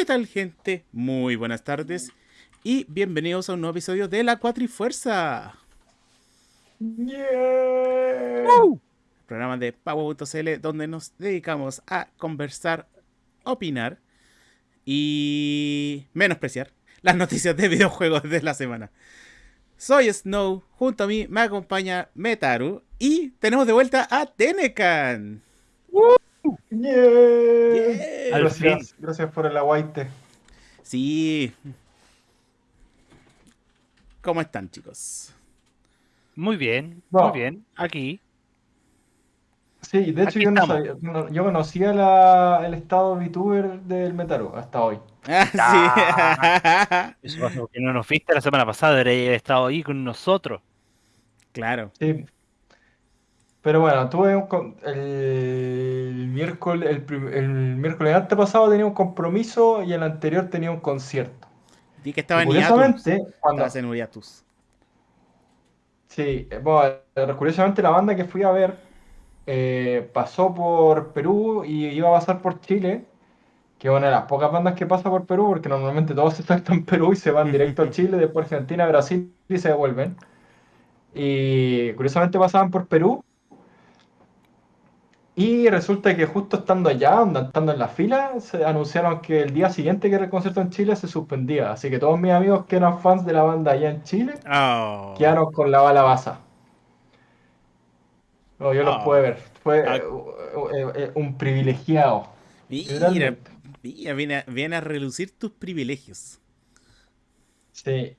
¿Qué tal gente? Muy buenas tardes y bienvenidos a un nuevo episodio de La Cuatrifuerza. Yeah. Programa de Pavo.cl donde nos dedicamos a conversar, opinar y menospreciar las noticias de videojuegos de la semana. Soy Snow, junto a mí me acompaña Metaru y tenemos de vuelta a Tenecan. Yeah. Yeah. Gracias, gracias por el aguaite. Sí. ¿Cómo están chicos? Muy bien, No. muy bien. Aquí. Sí, de hecho yo, no sabía- no- yo conocía la- el estado VTuber del Metaru hasta hoy. Ah, sí. Eso pasó porque no nos viste la semana pasada, debería haber estado ahí con nosotros. claro. Sí. Pero bueno, tuve un con- el miércoles, el, prim- el miércoles antepasado tenía un compromiso y el anterior tenía un concierto. Di que estaba Y en hiatus. curiosamente, cuando, en hiatus. Sí, eh, bueno, eh, curiosamente la banda que fui a ver eh, pasó por Perú y iba a pasar por Chile, que es una de las pocas bandas que pasa por Perú, porque normalmente todos se saltan en Perú y se van directo a Chile, después Argentina, Brasil y se devuelven. Y curiosamente pasaban por Perú. Y resulta que justo estando allá, estando en la fila, se anunciaron que el día siguiente que era el concierto en Chile se suspendía. Así que todos mis amigos que eran fans de la banda allá en Chile Oh. quedaron con la bala basa. No, yo los Ah. pude ver. Fue Ah. eh, eh, eh, un privilegiado. Mira, mira, viene a, viene a relucir tus privilegios. Sí.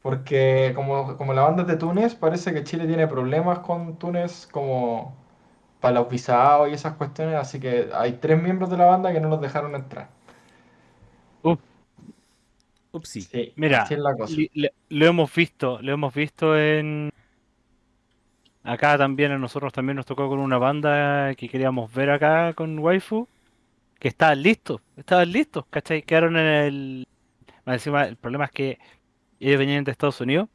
Porque como, como la banda es de Túnez, parece que Chile tiene problemas con Túnez como para los visados y esas cuestiones, así que hay tres miembros de la banda que no los dejaron entrar. Upsi. Sí, Mira, así es la cosa. li- le- lo hemos visto, lo hemos visto en... Acá también a nosotros también nos tocó con una banda que queríamos ver acá con Waifu, que estaban listos, estaban listos, ¿cachai? Quedaron en el... Encima, el problema es que ellos venían de Estados Unidos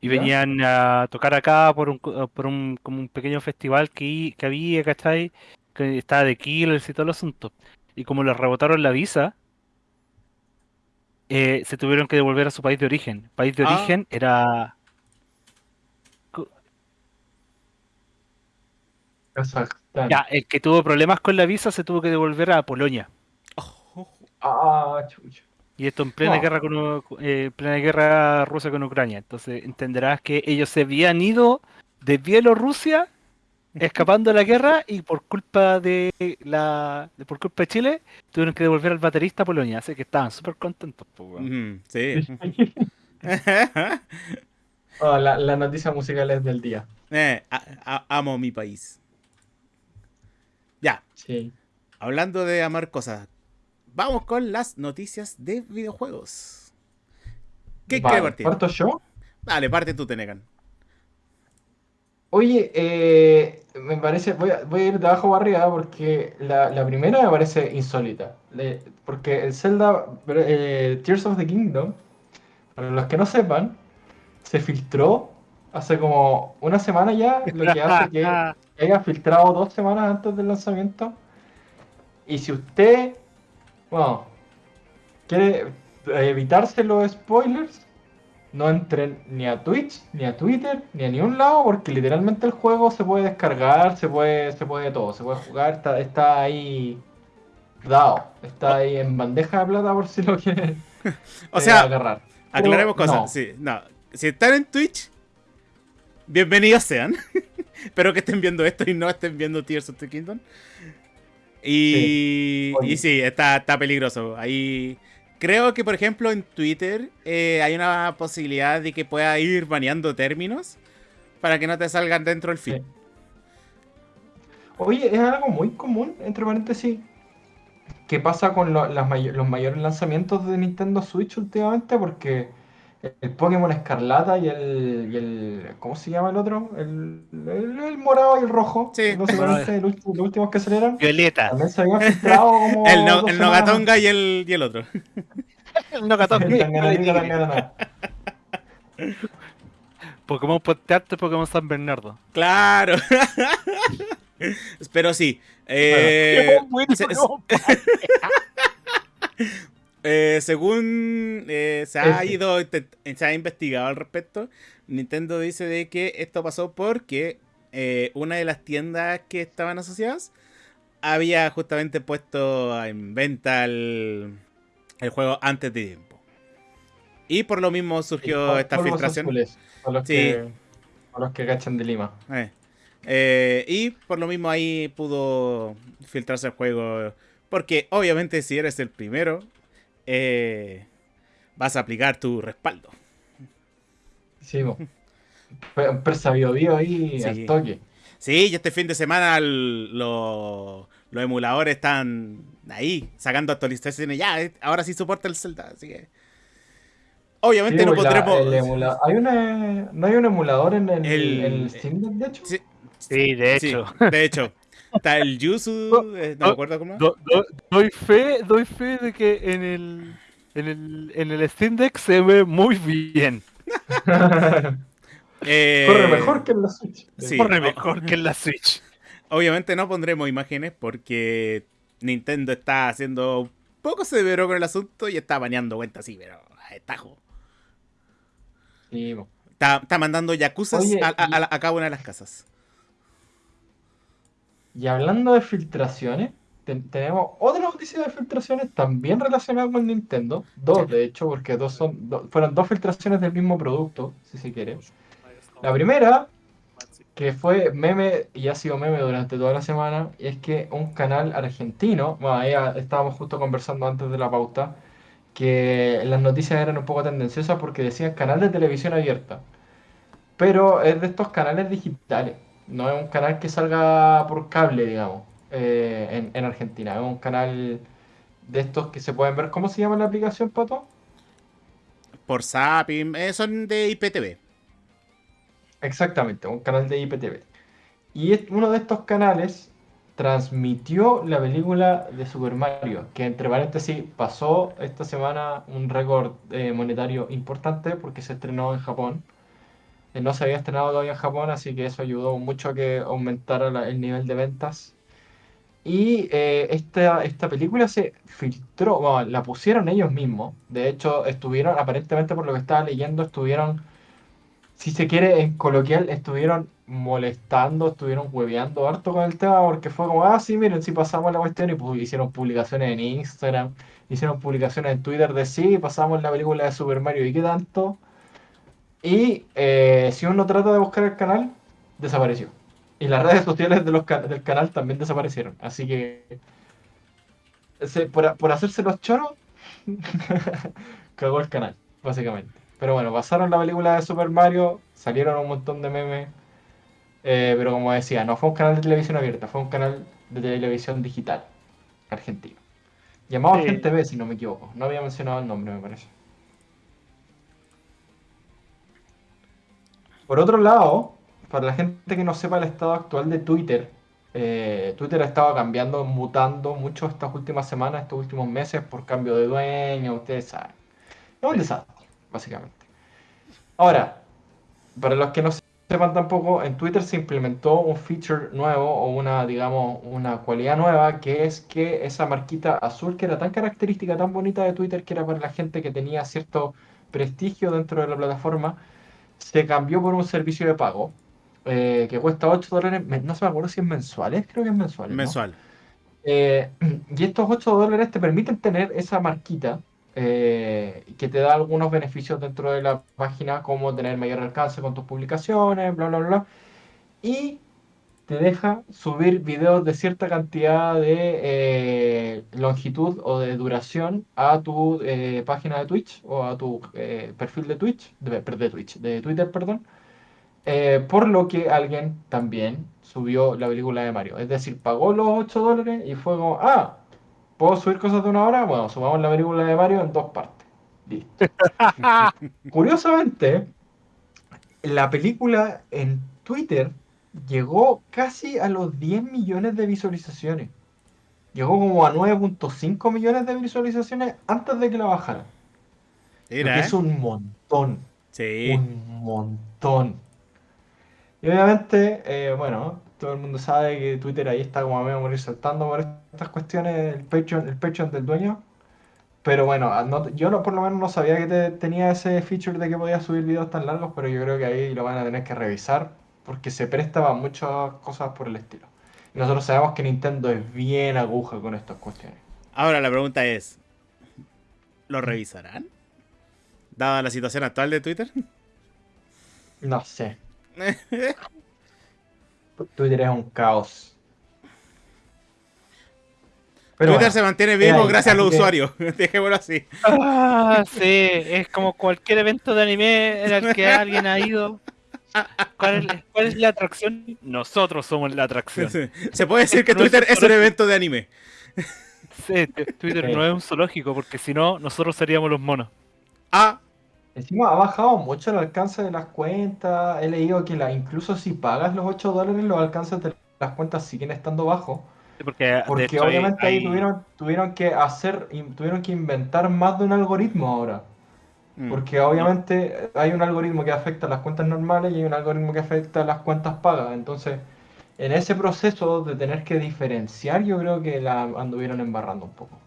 y ¿Ya? venían a tocar acá por un, por un, como un pequeño festival que, que había, ¿cachai? Que estaba de Killers y todo el asunto. Y como les rebotaron la visa, eh, se tuvieron que devolver a su país de origen. País de Ah. origen era... Kazajstán. Ya, el que tuvo problemas con la visa se tuvo que devolver a Polonia. Oh, Ah, chucha. Y esto en plena No. guerra con eh, plena guerra rusa con Ucrania. Entonces entenderás que ellos se habían ido de Bielorrusia escapando de la guerra y por culpa de la de- por culpa de Chile tuvieron que devolver al baterista a Polonia. Así que estaban súper contentos. weón. Ujú, sí. Oh, la, la noticia musical es del día. Eh, a- a- amo mi país. Ya, Sí. hablando de amar cosas, vamos con las noticias de videojuegos. ¿Qué Vale, quiere partir? ¿Parto yo? Dale, parte tú, Tenecan. Oye, eh, me parece, voy a, voy a ir de abajo para arriba porque la, la primera me parece insólita. Le- porque el Zelda eh, Tears of the Kingdom, para los que no sepan, se filtró hace como una semana ya, lo que hace que que haya filtrado dos semanas antes del lanzamiento. Y si usted, bueno, quiere eh, evitarse los spoilers, no entren ni a Twitch, ni a Twitter, ni a ningún lado, porque literalmente el juego se puede descargar, se puede, se puede todo, se puede jugar, está, está ahí dado, está ahí en bandeja de plata por si lo quieren O eh, sea, agarrar. aclaremos cosas. no. Sí, no. Si están en Twitch, bienvenidos sean. Espero que estén viendo esto y no estén viendo Tears of the Kingdom. Y sí, Oye. y sí está, está peligroso. Ahí creo que, por ejemplo, en Twitter eh, hay una posibilidad de que pueda ir baneando términos para que no te salgan dentro del feed. Sí. Oye, es algo muy común, entre paréntesis, que pasa con lo- las may- los mayores lanzamientos de Nintendo Switch últimamente, porque el Pokémon Escarlata y el, y el- ¿cómo se llama el otro? El, el- el morado y el rojo, Sí. el ulti- los últimos que salieron, Violeta. también se habían filtrado como El, no, el Nogatonga y el, y el otro. El. Tanganariga, tanganana. Pokémon y Pokémon San Bernardo. Claro. Pero sí. eh, Bueno, se- no, Eh, según eh, se ha ido, se ha investigado al respecto, Nintendo dice de que esto pasó porque eh, una de las tiendas que estaban asociadas había justamente puesto en venta el, el juego antes de tiempo. Y por lo mismo surgió esta filtración. azules, los, Sí. que, para los que cachan de Lima. Eh. Eh, y por lo mismo ahí pudo filtrarse el juego. Porque obviamente si eres el primero, eh, vas a aplicar tu respaldo. Sí, Un persa bio bio ahí Sí. al toque. Sí, y este fin de semana el- lo- los emuladores están ahí, sacando actualizaciones. Ya, eh, ahora sí soporta el Zelda, así que... Obviamente Sí, no la- emula- hay una, ¿No hay un emulador en el, El- Steam de hecho? Sí, Sí, de sí, hecho. de hecho. Está el Yuzu, eh, no me acuerdo cómo. Do- do- doy fe, doy fe de que en el en el en el Steam Deck se ve muy bien. Eh, Corre mejor que en la Switch. sí. Corre mejor que en la Switch. Obviamente no pondremos imágenes porque Nintendo está haciendo un poco severo con el asunto y está baneando cuentas así, pero a destajo. Sí, po. Está, está mandando yacuzas Oye, a, a- a- a cada una de las casas. Y hablando de filtraciones, te- tenemos otra noticia de filtraciones también relacionada con Nintendo. Dos, de hecho, porque dos son, do- fueron dos filtraciones del mismo producto, si se quiere. La primera, que fue meme y ha sido meme durante toda la semana, y es que un canal argentino, bueno, ahí ah, estábamos justo conversando antes de la pauta, que las noticias eran un poco tendenciosas porque decían canal de televisión abierta. Pero es de estos canales digitales. No es un canal que salga por cable, digamos, eh, en, en Argentina. Es un canal de estos que se pueden ver. ¿Cómo se llama la aplicación, Pato? Por Zapping, eh, son de IPTV. Exactamente, un canal de IPTV. Y uno de estos canales transmitió la película de Super Mario, que entre paréntesis pasó esta semana un récord eh, monetario importante porque se estrenó en Japón. No se había estrenado todavía en Japón, así que eso ayudó mucho a que aumentara el nivel de ventas. Y eh, esta, esta película se filtró, bueno, la pusieron ellos mismos. De hecho, estuvieron, aparentemente por lo que estaba leyendo, estuvieron si se quiere, en coloquial, estuvieron molestando, estuvieron hueveando harto con el tema, porque fue como, ah, sí, miren, si pasamos la cuestión y pu- hicieron publicaciones en Instagram, hicieron publicaciones en Twitter de sí, pasamos la película de Super Mario y qué tanto. Y eh, si uno trata de buscar el canal, desapareció. Y las redes sociales de los ca- del canal también desaparecieron. Así que, se- por, por hacerse los choros, cagó el canal, básicamente. Pero bueno, pasaron la película de Super Mario, salieron un montón de memes. eh, pero como decía, no fue un canal de televisión abierta, fue un canal de televisión digital argentino. Llamado Sí. Gente B, si no me equivoco. No había mencionado el nombre, me parece. Por otro lado, para la gente que no sepa el estado actual de Twitter, eh, Twitter ha estado cambiando, mutando mucho estas últimas semanas, estos últimos meses por cambio de dueño, ustedes saben. Es un desastre, básicamente. Ahora, para los que no sepan tampoco, en Twitter se implementó un feature nuevo o una, digamos, una cualidad nueva que es que esa marquita azul que era tan característica, tan bonita de Twitter, que era para la gente que tenía cierto prestigio dentro de la plataforma, se cambió por un servicio de pago eh, que cuesta 8 dólares, no se me acuerdo si es mensuales, creo que es mensual. ¿no? Mensual. Eh, y estos 8 dólares te permiten tener esa marquita eh, que te da algunos beneficios dentro de la página, como tener mayor alcance con tus publicaciones, bla, bla, bla. Y te deja subir videos de cierta cantidad de eh, longitud o de duración a tu eh, página de Twitch o a tu eh, perfil de Twitch, de, de Twitch, de Twitter, perdón. Por lo que alguien también subió la película de Mario. Es decir, pagó los 8 dólares y fue como, ah, ¿puedo subir cosas de una hora? Bueno, subamos la película de Mario en dos partes. Listo. Curiosamente, la película en Twitter llegó casi a los 10 millones de visualizaciones. Llegó como a 9.5 millones de visualizaciones antes de que la bajaran. Lo Mira, que ¿eh? es un montón. Sí. Un montón. Y obviamente, eh, bueno, todo el mundo sabe que Twitter ahí está como a medio morir saltando por estas cuestiones, el Patreon, el Patreon del dueño. Pero bueno, ah, no- yo no, por lo menos no sabía que te- tenía ese feature de que podías subir videos tan largos, pero yo creo que ahí lo van a tener que revisar porque se presta a muchas cosas por el estilo. Y nosotros sabemos que Nintendo es bien aguja con estas cuestiones. Ahora la pregunta es: ¿lo revisarán? Dada la situación actual de Twitter. No sé. Twitter es un caos. Pero Twitter bueno, se mantiene vivo ahí, gracias a los que- usuarios. Dejémoslo así. Ah, sí, es como cualquier evento de anime en el que alguien ha ido. ¿Cuál es, cuál es la atracción? Nosotros somos la atracción. Se puede decir que No Twitter es un evento de anime. Sí, Twitter Sí. no es un zoológico, porque si no, nosotros seríamos los monos. Ah, Encima ha bajado mucho el alcance de las cuentas. He leído que la, incluso si pagas los 8 dólares, los alcances de las cuentas siguen estando bajos. Sí, Porque, obviamente ahí hay- tuvieron, tuvieron que hacer, tuvieron que inventar más de un algoritmo ahora. Mm. Porque obviamente hay un algoritmo que afecta a las cuentas normales y hay un algoritmo que afecta a las cuentas pagas. Entonces, en ese proceso de tener que diferenciar, yo creo que la anduvieron embarrando un poco.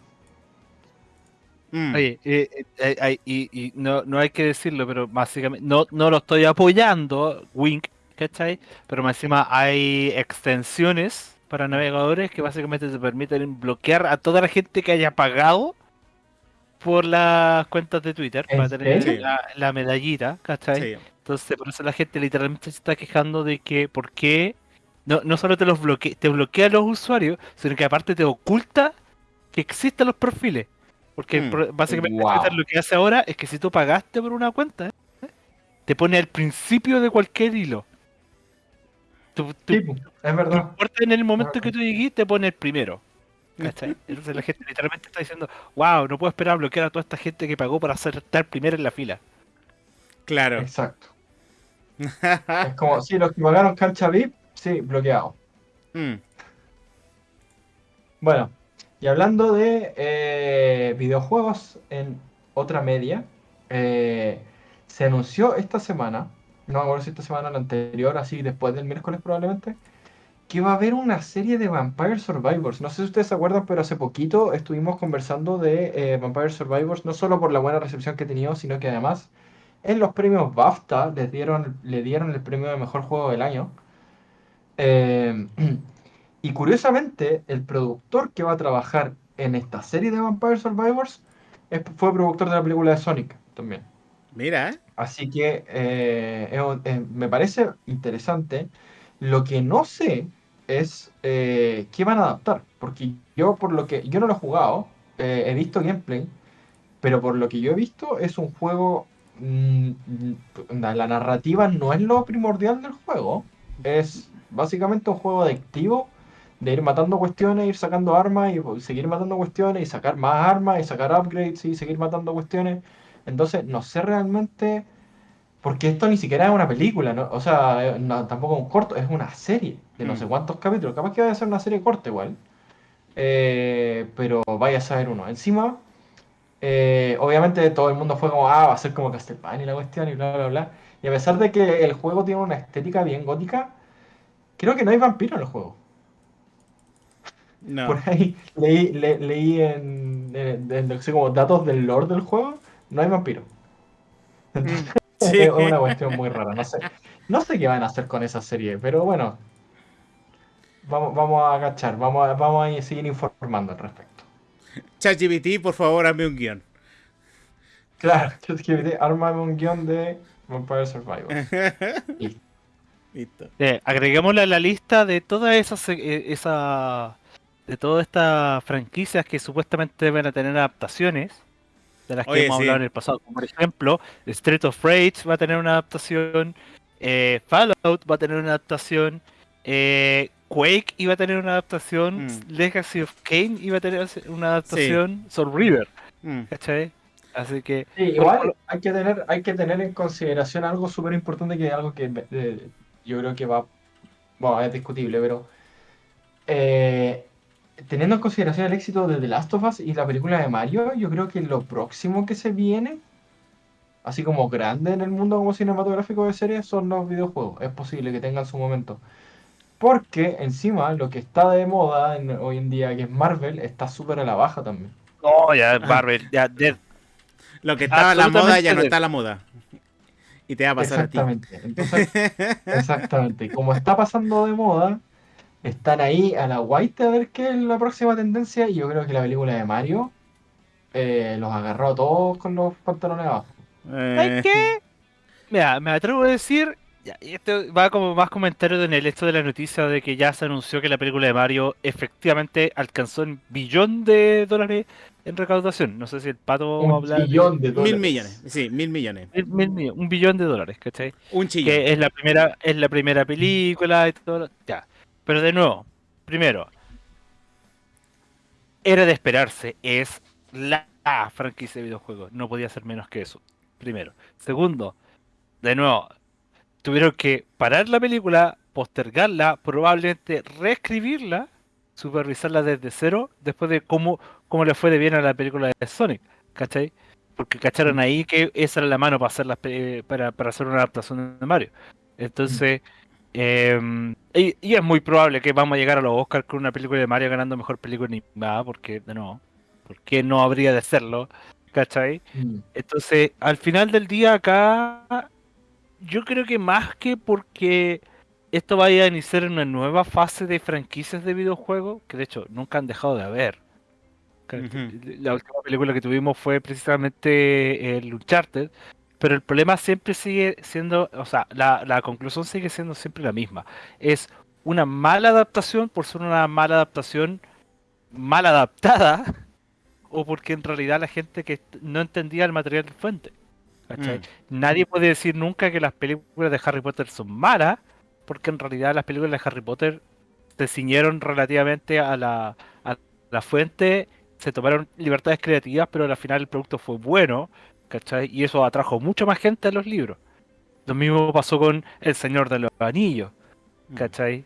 Mm. Oye, eh, eh, eh, y no, no hay que decirlo, pero básicamente no, no lo estoy apoyando, Wink, ¿cachai? Pero más encima hay extensiones para navegadores que básicamente te permiten bloquear a toda la gente que haya pagado por las cuentas de Twitter ¿En para tener la, la medallita, ¿cachai? Sí. Entonces, por eso la gente literalmente se está quejando de que, ¿por qué? No, no solo te los bloquea, te bloquea a los usuarios, sino que aparte te oculta que existen los perfiles. Porque Mm. básicamente Wow. Twitter lo que hace ahora es que si tú pagaste por una cuenta, te pone al principio de cualquier hilo. Tú, tú- Sí, es no verdad. importa en el momento que tú llegues, te pone el primero. ¿Cachai? Entonces la gente literalmente está diciendo, wow, no puedo esperar a bloquear a toda esta gente que pagó para hacer, estar primero en la fila. Claro. Exacto. Es como, sí, los que pagaron cancha VIP, sí, bloqueado. Mm. Bueno, y hablando de eh, videojuegos en otra media, eh, se anunció esta semana, no me acuerdo si esta semana o la anterior, así después del miércoles probablemente, que va a haber una serie de Vampire Survivors. No sé si ustedes se acuerdan, pero hace poquito estuvimos conversando de eh, Vampire Survivors, no solo por la buena recepción que ha tenido, sino que además en los premios BAFTA les dieron, le dieron el premio de mejor juego del año. Eh, y curiosamente, el productor que va a trabajar en esta serie de Vampire Survivors es- fue productor de la película de Sonic también. Mira, ¿eh? Así que eh, me parece interesante. Lo que no sé es eh, qué van a adaptar. Porque yo, por lo que yo no lo he jugado, eh, he visto gameplay, pero por lo que yo he visto, es un juego. mm, mm, la narrativa no es lo primordial del juego. Es básicamente un juego adictivo de ir matando cuestiones, ir sacando armas y seguir matando cuestiones y sacar más armas y sacar upgrades y seguir matando cuestiones. Entonces, no sé realmente. Porque esto ni siquiera es una película, ¿no? O sea, no, tampoco es un corto, es una serie de no sé Mm. cuántos capítulos. Capaz que vaya a ser una serie corta igual. Eh, pero vaya a saber uno. Encima, eh, obviamente todo el mundo fue como, ah, va a ser como Castlevania y la cuestión y bla, bla, bla. Y a pesar de que el juego tiene una estética bien gótica, creo que no hay vampiro en el juego. No. Por ahí leí, le- leí en, en- en- sé, como datos del lore del juego, no hay vampiro. Entonces, Sí. es una cuestión muy rara. No sé, no sé qué van a hacer con esa serie, pero bueno. Vamos, vamos a agachar, vamos a, vamos a seguir informando al respecto. ChatGPT, por favor, hazme un guion. Claro, ChatGPT, ármame un guion de Vampire Survivor. Listo. Listo. Eh, agreguémosle a la lista de todas esas eh, esa, de todas estas franquicias que supuestamente van a tener adaptaciones de las que Oye, hemos sí. hablado en el pasado. Como por ejemplo, Street of Rage va a tener una adaptación, eh, Fallout va a tener una adaptación, eh, Quake iba a tener una adaptación, Mm. Legacy of Kane iba a tener una adaptación, Soul River, Mm. ¿cachai? Así que Sí, igual hay que tener, hay que tener en consideración algo súper importante que es algo que eh, yo creo que va, bueno, es discutible, pero eh, teniendo en consideración el éxito de The Last of Us y la película de Mario, yo creo que lo próximo que se viene, así como grande en el mundo como cinematográfico de series, son los videojuegos. Es posible que tengan su momento. Porque encima lo que está de moda en- hoy en día, que es Marvel, está súper a la baja también. No, ya, Marvel, ya, Dead. Lo que estaba a la moda ya no está a la moda. Y te va a pasar a ti. Exactamente. Entonces, exactamente. Y como está pasando de moda, están ahí a la guaita a ver qué es la próxima tendencia. Y yo creo que la película de Mario eh, los agarró a todos con los pantalones abajo. Eh, ¿Sabes qué? Mira, me atrevo a decir, ya, y esto va como más comentario en el hecho de la noticia de que ya se anunció que la película de Mario efectivamente alcanzó un billón de dólares en recaudación. No sé si el pato va a Un hablar. billón de dólares. Mil millones. Sí, mil millones. Mil- mil millones, un billón de dólares, ¿cachai? Un chillón. Que es la primera, es la primera película y todo. lo- Ya. Pero de nuevo, primero, era de esperarse, es la franquicia de videojuegos. No podía ser menos que eso. Primero. Segundo, de nuevo, tuvieron que parar la película, postergarla, probablemente reescribirla, supervisarla desde cero, después de cómo, cómo le fue de bien a la película de Sonic, ¿cachai? Porque cacharon ahí que esa era la mano para hacer, las, pe- para, para hacer una adaptación de Mario. Entonces, em, y, y es muy probable que vamos a llegar a los Oscars con una película de Mario ganando mejor película animada, porque, de nuevo, ¿por qué no habría de hacerlo? ¿Cachai? Mm. Entonces, al final del día acá, yo creo que más que porque esto vaya a iniciar una nueva fase de franquicias de videojuegos, que de hecho nunca han dejado de haber. La última película que tuvimos fue precisamente el Uncharted, pero el problema siempre sigue siendo, o sea, la, la conclusión sigue siendo siempre la misma. Es una mala adaptación por ser una mala adaptación mal adaptada o porque en realidad la gente que no entendía el material de fuente. Mm. Nadie puede decir nunca que las películas de Harry Potter son malas, porque en realidad las películas de Harry Potter se ciñeron relativamente a la, a la fuente, se tomaron libertades creativas, pero al final el producto fue bueno, ¿cachai? Y eso atrajo mucho más gente a los libros. Lo mismo pasó con El Señor de los Anillos, Mm. ¿cachai?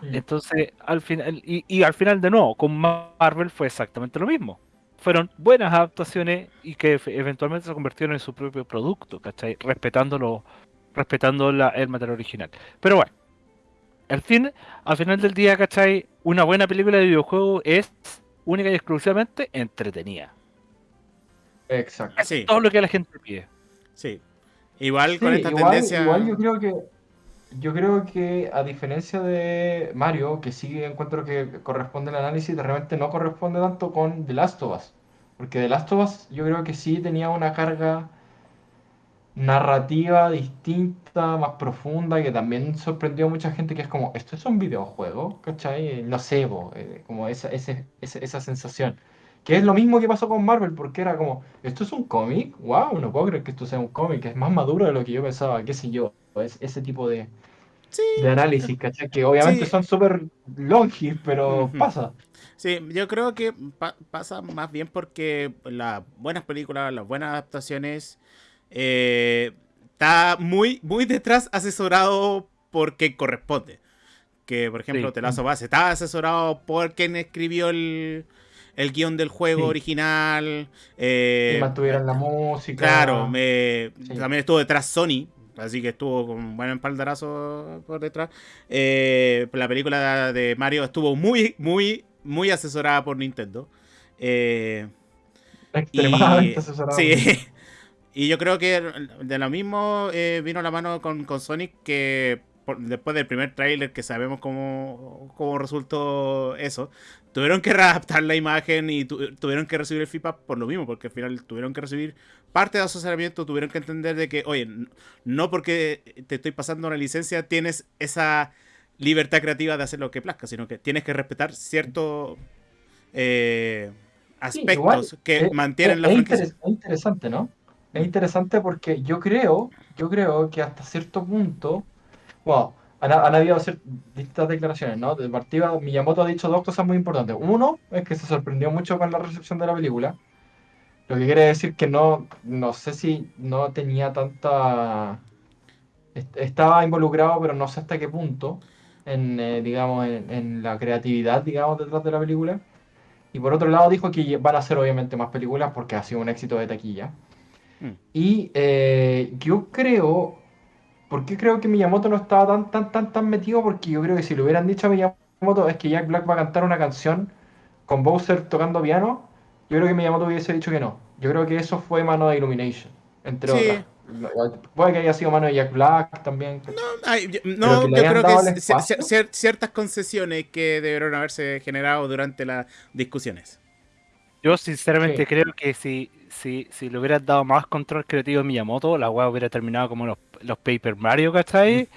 Mm. Entonces, al final, y, y al final de nuevo, con Marvel fue exactamente lo mismo. Fueron buenas adaptaciones y que eventualmente se convirtieron en su propio producto, ¿cachai? Respetándolo, respetando la- el material original. Pero bueno, al fin, al final del día, ¿cachai? Una buena película de videojuego es única y exclusivamente entretenida. Exacto. Sí, Todo lo que la gente pide. sí. Igual Sí, con esta igual, tendencia. igual yo creo que yo creo que a diferencia de Mario, que sí encuentro que corresponde el análisis, de repente no corresponde tanto con The Last of Us. Porque The Last of Us yo creo que sí tenía una carga narrativa distinta, más profunda, que también sorprendió a mucha gente que es como, ¿esto es un videojuego? ¿Cachai? No sé, eh, como esa, ese- ese- esa sensación. Que es lo mismo que pasó con Marvel, porque era como, ¿esto es un cómic? ¡Wow! No puedo creer que esto sea un cómic, es más maduro de lo que yo pensaba, qué sé yo. Es ese tipo de, Sí, de análisis, ¿cachai? Que obviamente Sí. son súper longis, pero pasa. Sí, yo creo que pa- pasa más bien porque las buenas películas, las buenas adaptaciones, eh, está muy, muy detrás asesorado por quien corresponde. Que, por ejemplo, Sí. Of Us está asesorado por quien escribió el, el guion del juego Sí. original. eh, Y mantuvieron la música. Claro, me, Sí. también estuvo detrás Sony, así que estuvo con un buen espaldarazo por detrás. Eh, la película de Mario estuvo muy, muy, muy asesorada por Nintendo. Eh, Extremadamente y, asesorado. sí, y yo creo que de lo mismo eh, vino la mano con, con Sonic que por- después del primer tráiler que sabemos cómo, cómo resultó eso, tuvieron que readaptar la imagen y tu- tuvieron que recibir el feedback por lo mismo, porque al final tuvieron que recibir parte de asesoramiento, tuvieron que entender de que, oye, no porque te estoy pasando una licencia tienes esa libertad creativa de hacer lo que plazca, sino que tienes que respetar ciertos eh, Sí, aspectos igual, que eh, mantienen es- la franquicia. es interesante, ¿no? Es interesante porque yo creo, yo creo que hasta cierto punto, wow, han, han habido distintas declaraciones, ¿no? De partida, Miyamoto ha dicho dos cosas muy importantes. Uno es que se sorprendió mucho con la recepción de la película, lo que quiere decir que no, no sé si no tenía tanta, est- estaba involucrado, pero no sé hasta qué punto, en, eh, digamos, en, en la creatividad, digamos, detrás de la película. Y por otro lado dijo que van a hacer obviamente más películas porque ha sido un éxito de taquilla. Mm. Y eh, yo creo, ¿por qué creo que Miyamoto no estaba tan, tan, tan, tan metido? Porque yo creo que si le hubieran dicho a Miyamoto es que Jack Black va a cantar una canción con Bowser tocando piano, yo creo que Miyamoto hubiese dicho que no. Yo creo que eso fue mano de Illumination, entre Sí. otras. Puede que haya sido mano de Jack Black también. Ay, no, le yo creo que ciertas concesiones que debieron haberse generado durante las discusiones. Yo sinceramente Sí. creo que si, si, si le hubieras dado más control creativo a Miyamoto, la weá hubiera terminado como los, los Paper Mario, ¿cachai?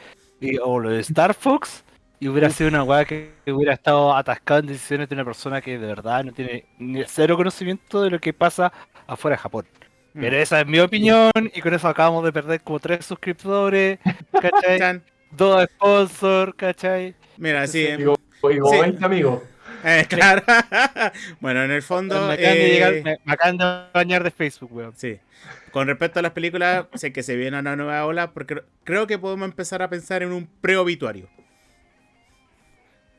Y, o lo de Star Fox, y hubiera sido una weá que, que hubiera estado atascada en decisiones de una persona que de verdad no tiene ni cero conocimiento de lo que pasa afuera de Japón. Mm. Pero esa es mi opinión, y con eso acabamos de perder como tres suscriptores, ¿cachai? Dos sponsors, ¿cachai? Mira, sí. em, Digo, digo Sí. 20 amigos. Eh, claro. bueno, en el fondo. me, acaban de eh, llegar- me- me acaban de bañar de Facebook, weón. Sí. Con respecto a las películas, sé que se viene una nueva ola, porque creo que podemos empezar a pensar en un preobituario.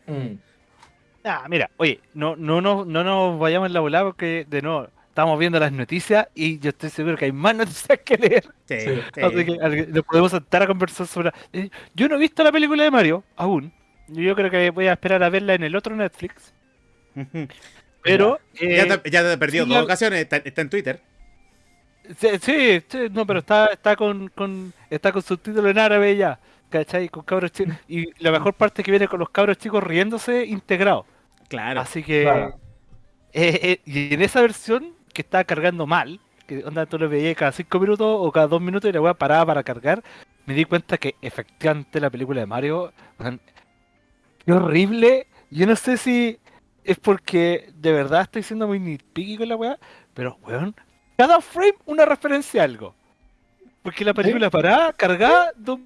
Mm. Ah, mira, oye, no, no, no, no nos vayamos en la volada porque de nuevo estamos viendo las noticias y yo estoy seguro que hay más noticias que leer. Sí, Sí. sí. Así que nos podemos sentar a conversar sobre. Eh, Yo no he visto la película de Mario aún. Yo creo que voy a esperar a verla en el otro Netflix. Pero. eh, ya, te, ya te he perdido sí, dos ocasiones, está, está en Twitter. sí, sí, sí, no, pero está, está con, con está con subtítulos en árabe ya. ¿Cachai? Con cabros chicos. Y la mejor parte es que viene con los cabros chicos riéndose integrados. Claro. Así que. Claro. Eh, eh, y en esa versión que estaba cargando mal, que onda tú lo veías cada 5 minutos o cada 2 minutos y la weá paraba para cargar, me di cuenta que efectivamente la película de Mario, qué horrible. Yo no sé si es porque de verdad estoy siendo muy nitpicky con la weá, pero weón, cada frame una referencia a algo. Porque la película paraba, cargaba, dos-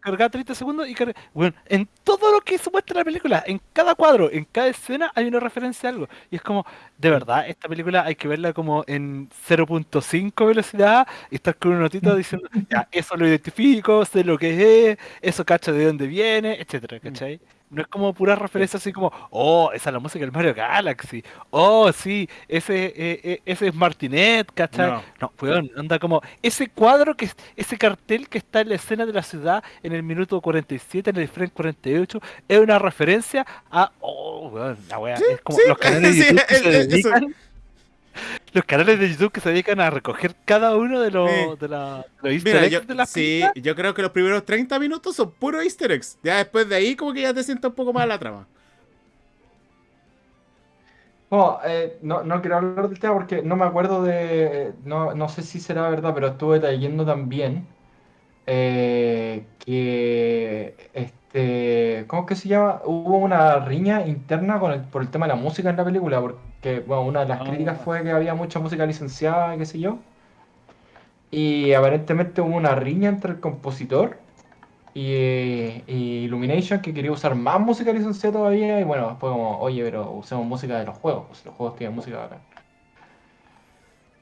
cargaba 30 segundos y cargaba. Bueno, en todo lo que se muestra la película, en cada cuadro, en cada escena, hay una referencia a algo. Y es como, de verdad, esta película hay que verla como en 0.5 velocidad y estar con una notita diciendo, ya, eso lo identifico, sé lo que es, eso cacho de dónde viene, etcétera, ¿cachai? No es como pura referencia así como, oh, esa es la música del Mario Galaxy, oh, sí, ese, eh, ese es Martinet, ¿cachai? No. No, weón, anda como ese cuadro, que es- ese cartel que está en la escena de la ciudad en el minuto 47, en el frame 48, es una referencia a. Oh, weón, la wea. es como sí, los canales de sí, YouTube que se eso. Los canales de YouTube que se dedican a recoger cada uno de los, Sí. de la, de los easter Mira, eggs yo, de las sí, películas. yo creo que los primeros 30 minutos son puros easter eggs. Ya después de ahí como que ya te sientes un poco más la trama. Bueno, eh, no, no quiero hablar del tema porque no me acuerdo de. No, no sé si será verdad, pero estuve leyendo también eh, que. Este, ¿Cómo es que se llama? Hubo una riña interna con el- por el tema de la música en la película, porque bueno, una de las Ah. críticas fue que había mucha música licenciada, qué sé yo. Y aparentemente hubo una riña entre el compositor y, eh, y Illumination que quería usar más música licenciada todavía. Y bueno, fue como, oye, pero usemos música de los juegos, pues los juegos tienen música acá.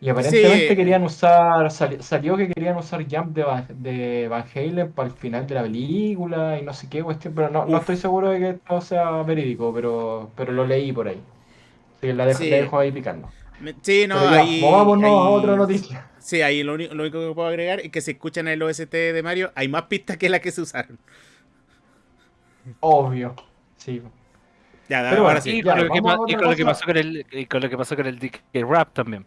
Y aparentemente Sí. querían usar, sali- salió que querían usar Jump de, Van- de Van Halen para el final de la película y no sé qué cuestión, pero no, no estoy seguro de que esto sea verídico, pero, pero lo leí por ahí. Así la dejo, Sí. la dejo ahí picando. Me- Sí, no, ya, ahí, movámonos a otra noticia. Sí, ahí lo, único, lo único que puedo agregar es que si escuchan el OST de Mario, hay más pistas que las que se usaron. Obvio. Sí. Ya, Pero ahora bueno, sí. Y ya, con, lo que, vamos a pa- y otra con lo que cosa. pasó con el y con lo que pasó con el DK Rap también.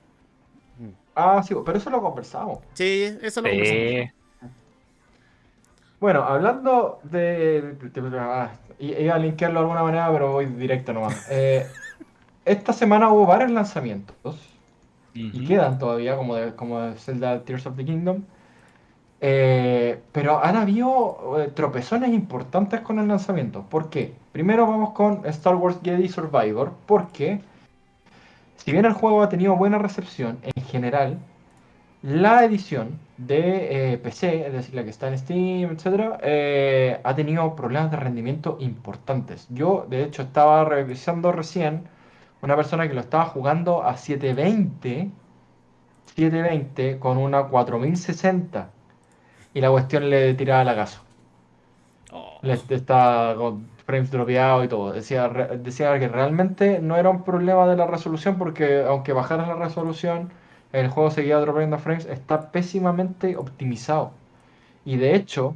Ah, sí, pero eso lo conversamos. Sí, eso lo conversamos. Sí. Bueno, hablando de. de- de- ah, iba a linkearlo de alguna manera, pero voy directo nomás. Eh, esta semana hubo varios lanzamientos y quedan todavía, como de, como de Zelda Tears of the Kingdom. Eh, pero han habido eh, tropezones importantes con el lanzamiento. ¿Por qué? Primero vamos con Star Wars Jedi Survivor, porque si bien el juego ha tenido buena recepción en general, la edición de eh, PC, es decir, la que está en Steam, etc., eh, ha tenido problemas de rendimiento importantes. Yo, de hecho, estaba revisando recién una persona que lo estaba jugando a 720, 720 con una 4060 y la cuestión le tiraba lagazo. Oh. Le estaba con frames dropeados y todo. Decía, decía que realmente no era un problema de la resolución porque aunque bajaras la resolución, el juego seguía dropeando frames. Está pésimamente optimizado. Y de hecho,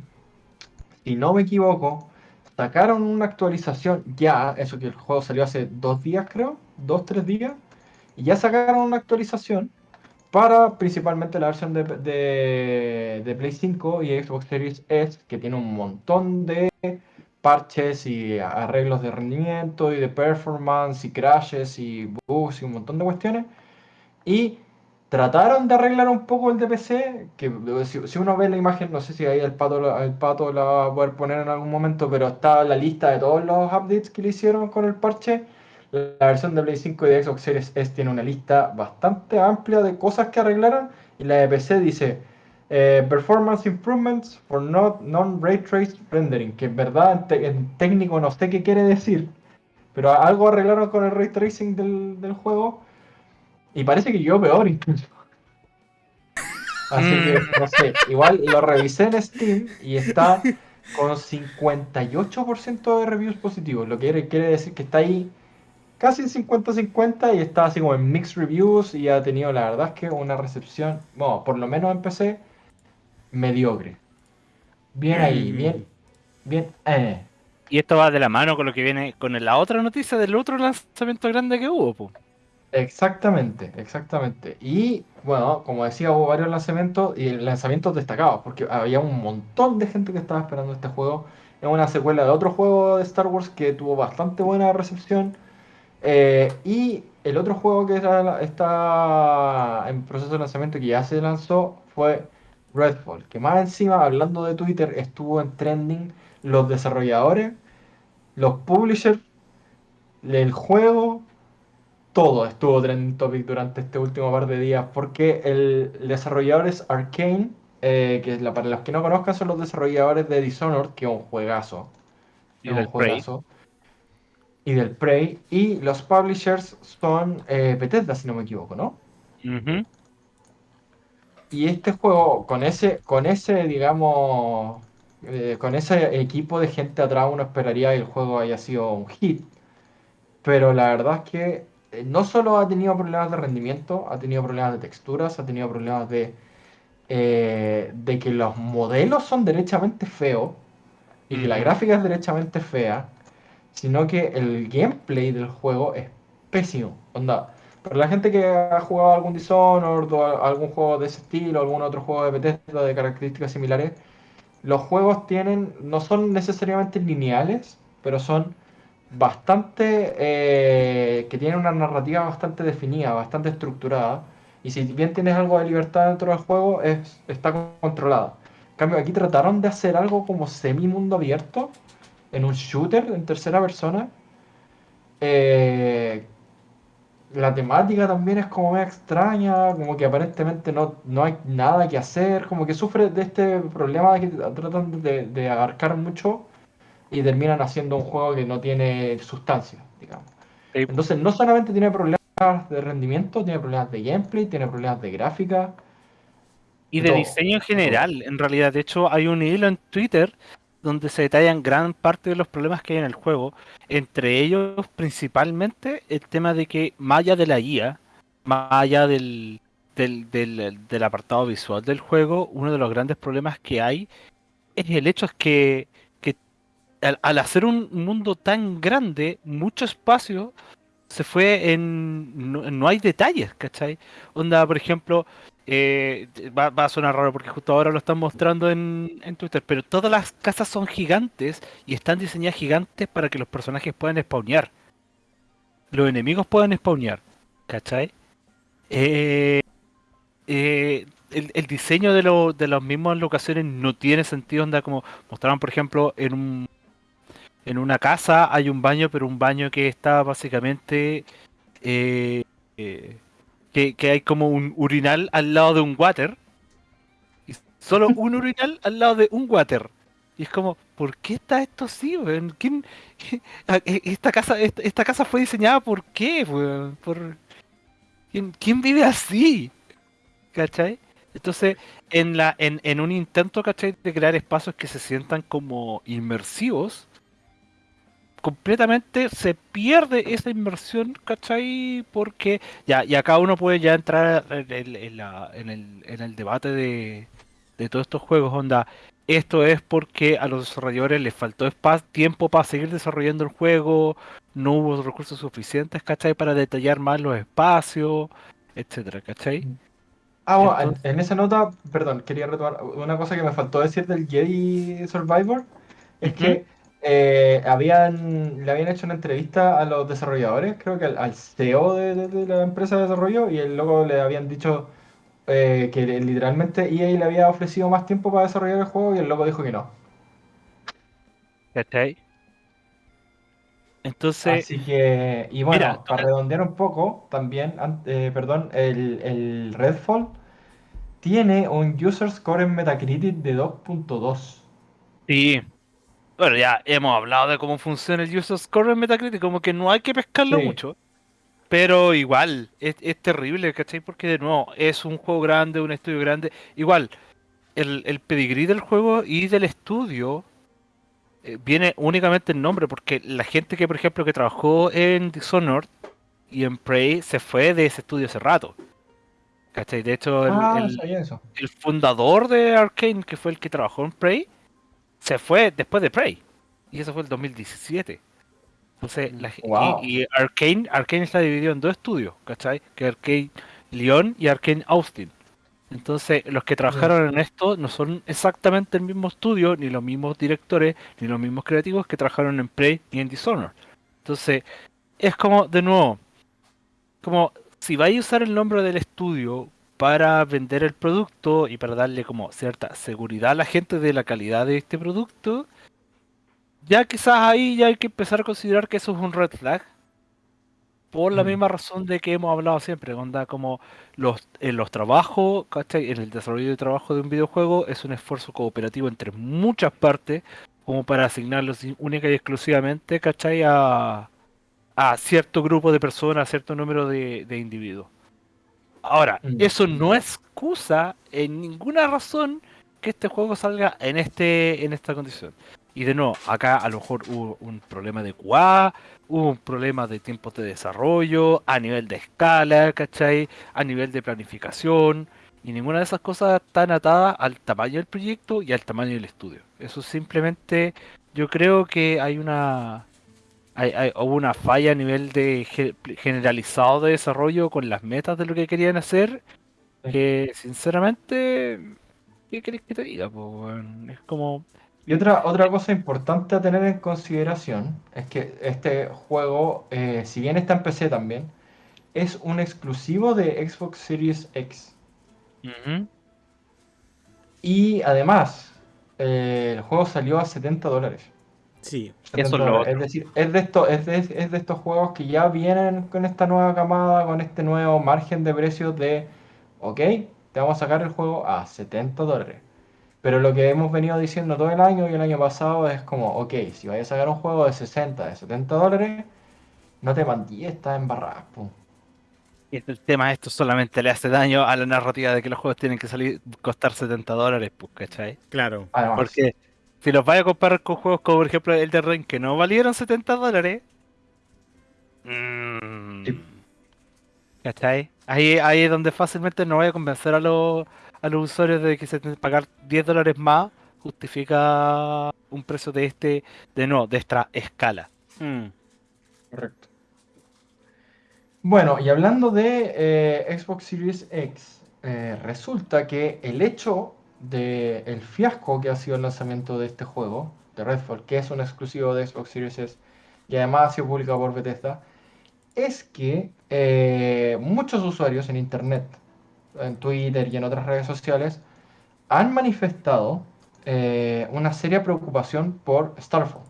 si no me equivoco, sacaron una actualización ya, eso que el juego salió hace dos días creo, dos, tres días, Y ya sacaron una actualización para principalmente la versión de, de, Play 5 y Xbox Series S, que tiene un montón de parches y arreglos de rendimiento y de performance y crashes y bugs y un montón de cuestiones. Y trataron de arreglar un poco el DPC, que si, si uno ve la imagen, no sé si ahí el pato, el pato la va a poder poner en algún momento, pero está la lista de todos los updates que le hicieron con el parche. La versión de Play 5 y de Xbox Series S tiene una lista bastante amplia de cosas que arreglaron y la de PC dice eh, Performance Improvements for not Non-Ray Trace Rendering, que en verdad en, técnico no sé qué quiere decir, pero algo arreglaron con el ray tracing del, del juego y parece que yo peor incluso. Así que, no sé, igual lo revisé en Steam y está con 58% de reviews positivos, lo que quiere decir que está ahí casi 50-50 y está así como en mixed reviews y ha tenido la verdad es que una recepción, bueno, por lo menos en PC, mediocre. Bien ahí, mm. bien, bien, eh. Y esto va de la mano con lo que viene con la otra noticia del otro lanzamiento grande que hubo, pues. Exactamente, exactamente. Y bueno, como decía, hubo varios lanzamientos y lanzamientos destacados, porque había un montón de gente que estaba esperando este juego. Es una secuela de otro juego de Star Wars que tuvo bastante buena recepción. Eh, y el otro juego que está en proceso de lanzamiento que ya se lanzó fue Redfall, que más encima, hablando de Twitter, estuvo en trending. Los desarrolladores, los publishers, el juego, todo estuvo trending topic durante este último par de días, porque el, desarrollador es Arkane, eh, que para los que no conozcan son los desarrolladores de Dishonored, que es un juegazo. Y un juegazo y del Prey. Y los publishers son eh, Bethesda, si no me equivoco, ¿no? Y este juego, con ese, con ese digamos, eh, con ese equipo de gente atrás, uno esperaría que el juego haya sido un hit. Pero la verdad es que eh, no solo ha tenido problemas de rendimiento, ha tenido problemas de texturas, ha tenido problemas de, de que los modelos son derechamente feos y que la gráfica es derechamente fea sino que el gameplay del juego es pésimo. Onda, para la gente que ha jugado algún Dishonored o algún juego de ese estilo, algún otro juego de Bethesda de características similares, los juegos tienen, no son necesariamente lineales, pero son bastante, eh, que tienen una narrativa bastante definida, bastante estructurada. Y si bien tienes algo de libertad dentro del juego, es, está controlada. En cambio, aquí trataron de hacer algo como semi-mundo abierto, en un shooter en tercera persona. Eh, la temática también es como muy extraña, como que aparentemente no, no hay nada que hacer, como que sufre de este problema de que tratan de, abarcar mucho y terminan haciendo un juego que no tiene sustancia, digamos. Entonces no solamente tiene problemas de rendimiento, tiene problemas de gameplay, tiene problemas de gráfica. Y de diseño en general, en realidad. De hecho, hay un hilo en Twitter donde se detallan gran parte de los problemas que hay en el juego, entre ellos principalmente el tema de que más allá de la guía, más allá del, del, apartado visual del juego, uno de los grandes problemas que hay es el hecho que, que al, hacer un mundo tan grande, mucho espacio se fue en... No, no hay detalles, ¿cachai? Onda, por ejemplo, eh, va, a sonar raro porque justo ahora lo están mostrando en, Twitter, pero todas las casas son gigantes y están diseñadas gigantes para que los personajes puedan spawnear. Los enemigos puedan spawnear, ¿cachai? Eh, eh, el, diseño de, lo, de las mismas locaciones no tiene sentido, onda como mostraron por ejemplo en un en una casa hay un baño, pero un baño que está básicamente eh, que, hay como un urinal al lado de un water. Y solo un urinal al lado de un water. Y es como, ¿por qué está esto así, ¿Quién, e, esta, casa, esta, casa fue diseñada por qué, ¿Por... ¿Quién, vive así? ¿Cachai? Entonces, en, la, en, en un intento, ¿cachai? De crear espacios que se sientan como inmersivos, completamente se pierde esa inversión, ¿cachai? Porque ya, y acá uno puede ya entrar en el, en el, debate de, de todos estos juegos, onda. Esto es porque a los desarrolladores les faltó tiempo para seguir desarrollando el juego, no hubo recursos suficientes, ¿cachai? Para detallar más los espacios, etcétera, ¿cachai? Ah, bueno, en- Entonces- en esa nota, perdón, quería retomar una cosa que me faltó decir del Jedi Survivor. Es que eh, habían, le habían hecho una entrevista a los desarrolladores, creo que al, al CEO de, de- de la empresa de desarrollo, y el loco le habían dicho eh, que literalmente EA le había ofrecido más tiempo para desarrollar el juego y el loco dijo que no. ¿Cachai? Entonces, Así que, y bueno, Mira, para redondear un poco, también, eh, perdón, el, el Redfall tiene un user score en Metacritic de 2.2. sí. Bueno, ya hemos hablado de cómo funciona el user score en Metacritic, como que no hay que pescarlo Sí. mucho. Pero igual, es, es terrible, ¿cachai? Porque de nuevo, es un juego grande, un estudio grande. Igual, el, el pedigrí del juego y del estudio eh, viene únicamente el nombre, porque la gente que, por ejemplo, que trabajó en Dishonored y en Prey se fue de ese estudio hace rato. ¿Cachai? De hecho, el, Ah, el- el fundador de Arkane, que fue el que trabajó en Prey, se fue después de Prey. Y eso fue el 2017. Entonces, la ge- Wow. y, y Arkane, Arkane está dividido en dos estudios, ¿cachai? Que Arkane Lyon y Arkane Austin. Entonces, los que trabajaron en esto no son exactamente el mismo estudio, ni los mismos directores, ni los mismos creativos que trabajaron en Prey y en Dishonored. Entonces, es como, de nuevo, como si vais a usar el nombre del estudio para vender el producto y para darle como cierta seguridad a la gente de la calidad de este producto, ya quizás ahí ya hay que empezar a considerar que eso es un red flag. Por la Mm. misma razón de que hemos hablado siempre, onda como los, en los trabajos, ¿cachai? En el desarrollo de trabajo de un videojuego es un esfuerzo cooperativo entre muchas partes, como para asignarlos única y exclusivamente, ¿cachai? A, a cierto grupo de personas, a cierto número de, de individuos. Ahora, Mm. eso no excusa en ninguna razón que este juego salga en este en esta condición. Y de nuevo, acá a lo mejor hubo un problema de QA, hubo un problema de tiempos de desarrollo, a nivel de escala, ¿cachai? A nivel de planificación. Y ninguna de esas cosas están atadas al tamaño del proyecto y al tamaño del estudio. Eso simplemente, yo creo que hay una hay, hay- hubo una falla a nivel de ge- generalizado de desarrollo con las metas de lo que querían hacer. Que sinceramente, ¿qué querés que te diga? po? Es como. Y otra, otra cosa importante a tener en consideración es que este juego, eh, si bien está en PC también, es un exclusivo de Xbox Series X. Y además, eh, el juego salió a 70 dólares. Sí. 70 Eso es lo dólares. otro. Es decir, es de, estos, es, de, es de estos juegos que ya vienen con esta nueva camada, con este nuevo margen de precios de, ok, te vamos a sacar el juego a 70 dólares. Pero lo que hemos venido diciendo todo el año y el año pasado es como, ok, si vais a sacar un juego de 60, de 70 dólares, no te mandí, estás embarrada. pum. Y el tema de esto solamente le hace daño a la narrativa de que los juegos tienen que salir costar 70 dólares, pues, ¿cachai? Claro. Además, Porque si los vais a comparar con juegos como por ejemplo el de Ring que no valieron 70 dólares. mm, Sí. ¿Cachai? Ahí, ahí es donde fácilmente no voy a convencer a los, a los usuarios de que se tienen que pagar 10 dólares más justifica un precio de este, de no, de esta escala. Mm. Correcto. Bueno, y hablando de eh, Xbox Series X, eh, resulta que el hecho de el fiasco que ha sido el lanzamiento de este juego, de Redfall, que es un exclusivo de Xbox Series S y además ha sido publicado por Bethesda, es que eh, muchos usuarios en Internet, en Twitter y en otras redes sociales, han manifestado eh, una seria preocupación por Starfall,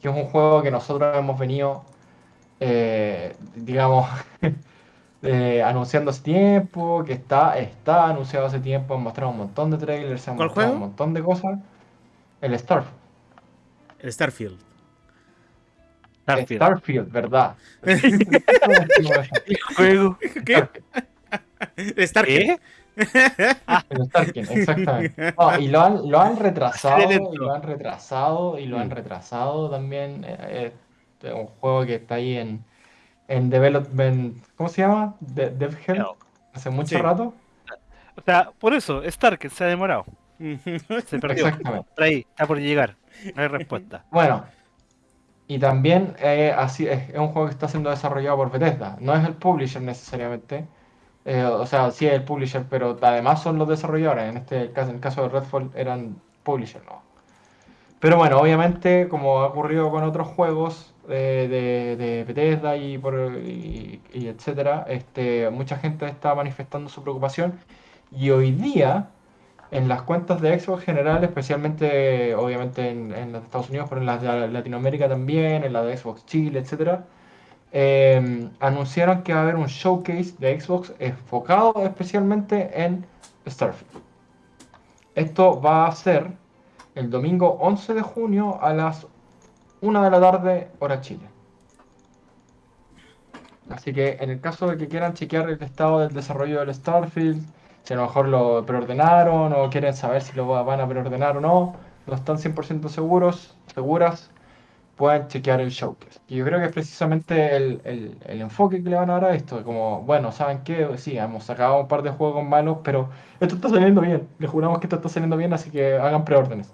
que es un juego que nosotros hemos venido eh, digamos, eh, anunciando hace tiempo, que está, está anunciado hace tiempo, han mostrado un montón de trailers, han ¿Cuál mostrado juego? un montón de cosas. El Starfield. El Starfield. Starfield. Starfield, ¿verdad? ¿Qué juego? ¿Qué? El Starfield. ¿Qué? El Starfield, exactamente. No, y lo han, lo han retrasado, y lo han retrasado, y lo han Mm. retrasado también. eh, eh, es un juego que está ahí en, en development, ¿cómo se llama? De, Dev Hell, No. hace mucho Sí. rato. O sea, por eso, Stark se ha demorado. Se perdió. Exactamente. Por ahí, está por llegar. No hay respuesta. Bueno, Y también eh, así es, es un juego que está siendo desarrollado por Bethesda. No es el publisher necesariamente. Eh, o sea, sí es el publisher, pero además son los desarrolladores. En este caso, en el caso de Redfall eran publisher, ¿no? Pero bueno, obviamente, como ha ocurrido con otros juegos de, de- de Bethesda y, por, etcétera, este, mucha gente está manifestando su preocupación. Y hoy día, en las cuentas de Xbox general, especialmente obviamente en, en de Estados Unidos, pero en las de Latinoamérica también, en la de Xbox Chile, etcétera, eh, anunciaron que va a haber un showcase de Xbox enfocado especialmente en Starfield. Esto va a ser el domingo 11 de junio a las 1 de la tarde, hora Chile. Así que en el caso de que quieran chequear el estado del desarrollo del Starfield, si a lo mejor lo preordenaron o quieren saber si lo va- van a preordenar o no, no están 100% seguros, seguras, pueden chequear el showcase. Y yo creo que es precisamente el, el- el enfoque que le van a dar a esto, como, bueno, ¿saben qué? Sí, hemos sacado un par de juegos malos, pero esto está saliendo bien, les juramos que esto está saliendo bien, así que hagan preórdenes.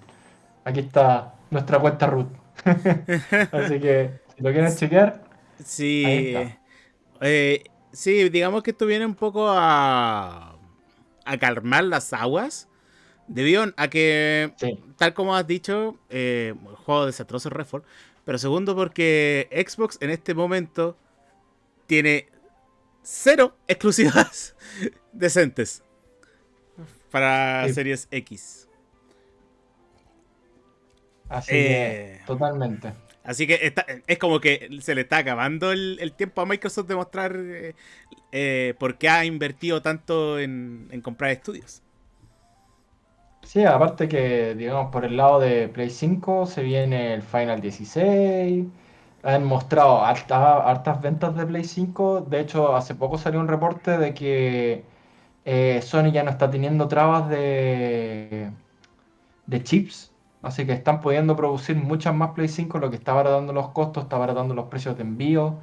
Aquí está nuestra cuenta root. Así que si lo quieren chequear, Ahí Sí. está. eh, sí, digamos que esto viene un poco a, a calmar las aguas. Debido a que, sí. tal como has dicho, eh, el juego desastroso Redfall. Pero segundo, porque Xbox en este momento tiene cero exclusivas decentes para Sí. series X. Así Eh. que totalmente. Así que está- es como que se le está acabando el, el tiempo a Microsoft de mostrar eh, eh, por qué ha invertido tanto en, en comprar estudios. Sí, aparte que, digamos, por el lado de Play 5 se viene el Final 16. Han mostrado harta- hartas ventas de Play 5. De hecho, hace poco salió un reporte de que eh, Sony ya no está teniendo trabas de, de chips. Así que están pudiendo producir muchas más Play 5, lo que está abaratando los costos, está abaratando los precios de envío.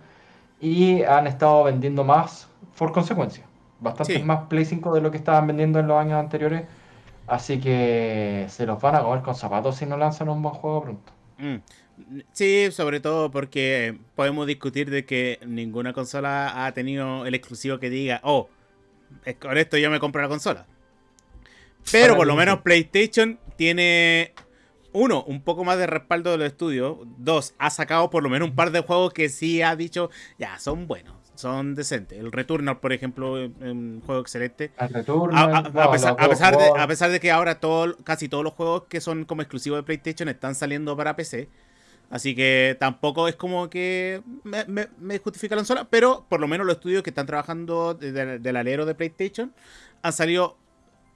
Y han estado vendiendo más por consecuencia. Bastantes Sí. más Play 5 de lo que estaban vendiendo en los años anteriores. Así que se los van a comer con zapatos si no lanzan un buen juego pronto. Mm. Sí, sobre todo porque podemos discutir de que ninguna consola ha tenido el exclusivo que diga, oh, con esto yo me compro la consola. Pero por lo menos. PlayStation tiene, uno, un poco más de respaldo de los estudios. Dos, ha sacado por lo menos un par de juegos que sí ha dicho, ya, son buenos, son decentes. El Returnal, por ejemplo, es un juego excelente. El retorno. A, a- a no, pesar, a de, War. a pesar de que ahora todo, casi todos los juegos que son como exclusivos de PlayStation están saliendo para PC. Así que tampoco es como que me, me- me justifica la consola. Pero por lo menos los estudios que están trabajando de- de- del alero de PlayStation han salido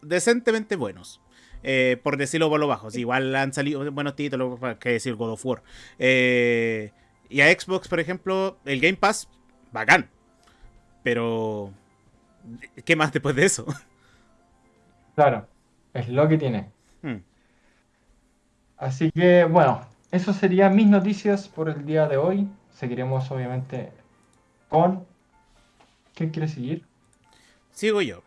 decentemente buenos. Eh, por decirlo por lo bajo. Sí, igual han salido buenos títulos, que decir God of War. Eh, y a Xbox, por ejemplo, el Game Pass, bacán. Pero, ¿qué más después de eso? Claro, es lo que tiene. Hmm. Así que, bueno, eso serían mis noticias por el día de hoy. Seguiremos, obviamente, con. ¿Quién quiere seguir? Sigo yo.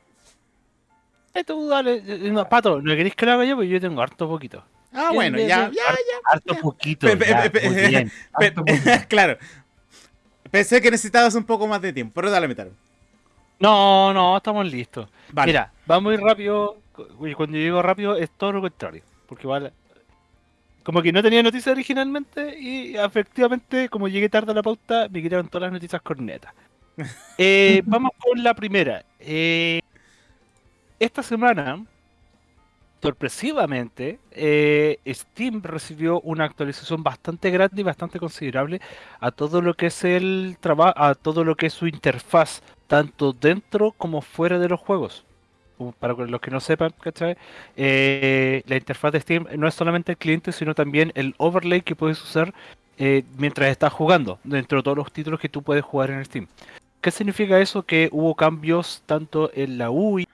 Eh, tú dale, eh, no, Pato, ¿no queréis que lo haga yo? Porque yo tengo harto poquito. Ah, bueno, ya, ya, Harto, ya. harto poquito. Pe- pe- ya, pe- muy bien. Pe- Harto poquito. claro. Pensé que necesitabas un poco más de tiempo, pero dale metal. No, no, estamos listos. Vale. Mira, va muy rápido. Y cuando yo digo rápido es todo lo contrario. Porque igual. Como que no tenía noticias originalmente y efectivamente, como llegué tarde a la pauta, me quitaron todas las noticias cornetas. Eh, vamos con la primera. Eh, esta semana, sorpresivamente, eh, Steam recibió una actualización bastante grande y bastante considerable a todo lo que es el trabajo, a todo lo que es su interfaz, tanto dentro como fuera de los juegos. Para los que no sepan, ¿cachai? Eh, la interfaz de Steam no es solamente el cliente, sino también el overlay que puedes usar eh, mientras estás jugando, dentro de todos los títulos que tú puedes jugar en Steam. ¿Qué significa eso? Que hubo cambios tanto en la UI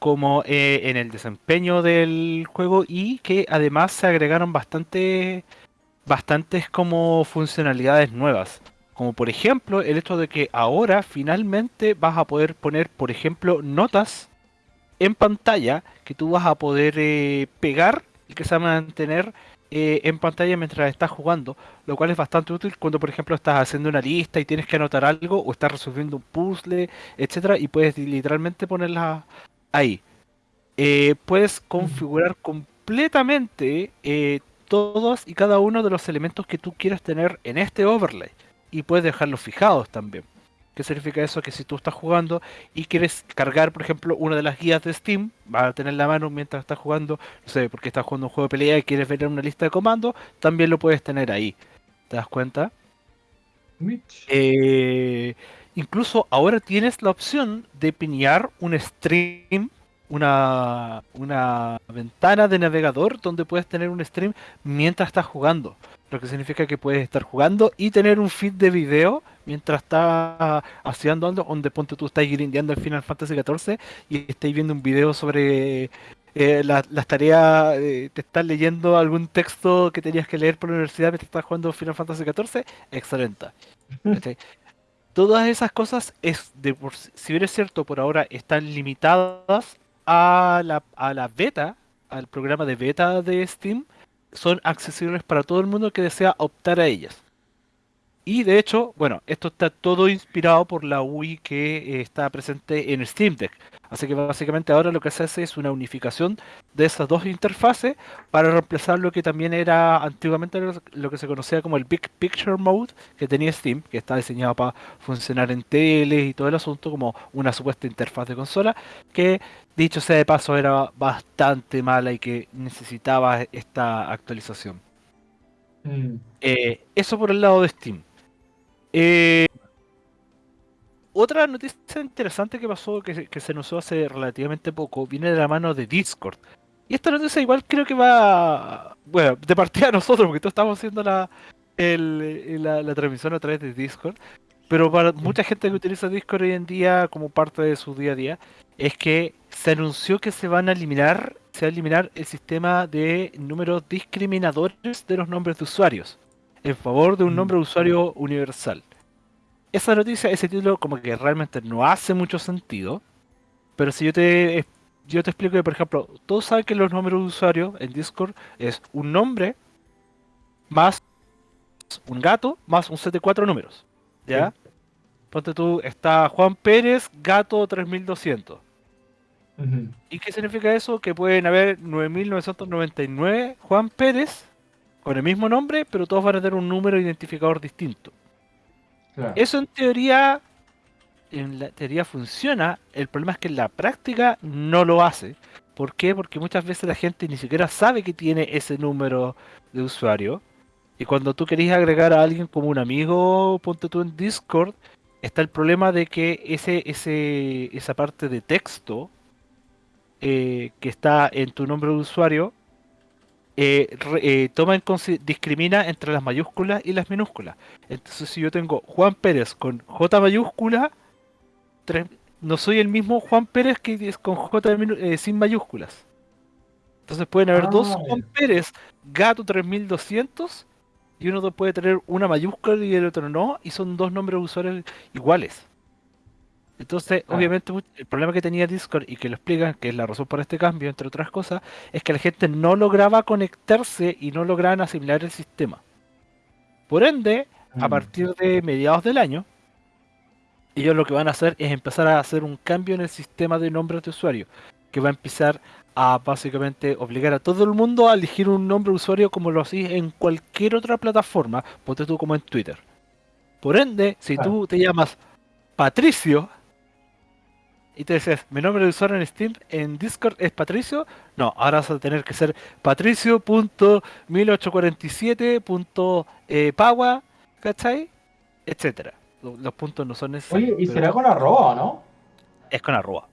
como eh, en el desempeño del juego y que además se agregaron bastante, bastantes como funcionalidades nuevas. Como por ejemplo el hecho de que ahora finalmente vas a poder poner, por ejemplo, notas en pantalla que tú vas a poder eh, pegar y que se van a mantener eh, en pantalla mientras estás jugando, lo cual es bastante útil cuando, por ejemplo, estás haciendo una lista y tienes que anotar algo o estás resolviendo un puzzle, etcétera, y puedes literalmente ponerla ahí. Eh, puedes configurar completamente eh, todos y cada uno de los elementos que tú quieras tener en este overlay y puedes dejarlos fijados también. ¿Qué significa eso? Que si tú estás jugando y quieres cargar, por ejemplo, una de las guías de Steam, vas a tener la mano mientras estás jugando, no sé, porque estás jugando un juego de pelea y quieres ver una lista de comandos, también lo puedes tener ahí. ¿Te das cuenta? Eh, incluso ahora tienes la opción de piñar un stream, una, una ventana de navegador donde puedes tener un stream mientras estás jugando. Lo que significa que puedes estar jugando y tener un feed de video mientras estás haciendo algo, donde ponte tú estás grindeando el Final Fantasy XIV y estáis viendo un video sobre eh, la- las tareas, eh, te estás leyendo algún texto que tenías que leer por la universidad mientras estás jugando Final Fantasy XIV, excelente. Todas esas cosas, es de por si bien es cierto, por ahora están limitadas a la, a la beta, al programa de beta de Steam, son accesibles para todo el mundo que desea optar a ellas. Y de hecho, bueno, esto está todo inspirado por la UI que eh, está presente en Steam Deck. Así que básicamente ahora lo que se hace es una unificación de esas dos interfaces para reemplazar lo que también era antiguamente lo- que se conocía como el Big Picture Mode que tenía Steam, que está diseñado para funcionar en teles y todo el asunto como una supuesta interfaz de consola, que dicho sea de paso era bastante mala y que necesitaba esta actualización. Mm. Eh, eso por el lado de Steam. Eh, otra noticia interesante que pasó, que, se- que se anunció hace relativamente poco, viene de la mano de Discord. Y esta noticia igual creo que va, bueno, de partida a nosotros, porque todos estamos haciendo la, el- la, la transmisión a través de Discord. Pero para mucha gente que utiliza Discord hoy en día como parte de su día a día, es que se anunció que se van a eliminar, se va a eliminar el sistema de números discriminadores de los nombres de usuarios en favor de un Mm. nombre de usuario universal. Esa noticia, ese título, como que realmente no hace mucho sentido. Pero si yo te, yo te explico que, por ejemplo, todos saben que los números de usuario en Discord es un nombre más un gato más un set de cuatro números. ¿Ya? Ponte tú, está Juan Pérez, gato 3200. Ujú. ¿Y qué significa eso? Que pueden haber 9.999 Juan Pérez con el mismo nombre, pero todos van a tener un número identificador distinto. Claro. Eso en teoría, en la teoría funciona. El problema es que en la práctica no lo hace. ¿Por qué? Porque muchas veces la gente ni siquiera sabe que tiene ese número de usuario. Y cuando tú querés agregar a alguien como un amigo, ponte tú en Discord, está el problema de que ese, ese, esa parte de texto eh, que está en tu nombre de usuario eh, eh, toma en discrimina entre las mayúsculas y las minúsculas. Entonces, si yo tengo Juan Pérez con J mayúscula, no soy el mismo Juan Pérez que es con J eh, sin mayúsculas. Entonces pueden haber dos Ah, Juan. Pérez gato 3200 y uno de- puede tener una mayúscula y el otro no, y son dos nombres de usuarios iguales. Entonces, Ah. obviamente, el problema que tenía Discord y que lo explican, que es la razón por este cambio, entre otras cosas, es que la gente no lograba conectarse y no lograban asimilar el sistema. Por ende, a Mm. partir de mediados del año, ellos lo que van a hacer es empezar a hacer un cambio en el sistema de nombres de usuario, que va a empezar a básicamente obligar a todo el mundo a elegir un nombre de usuario como lo hacís en cualquier otra plataforma, ponte tú como en Twitter. Por ende, si Claro. tú te llamas Patricio y te dices, mi nombre de usuario en Steam, en Discord es Patricio, no, ahora vas a tener que ser patricio.1847.paua, ¿cachai? Etcétera. Lo- Los puntos no son necesarios. Oye, ¿y será con arroba no? Es con arroba.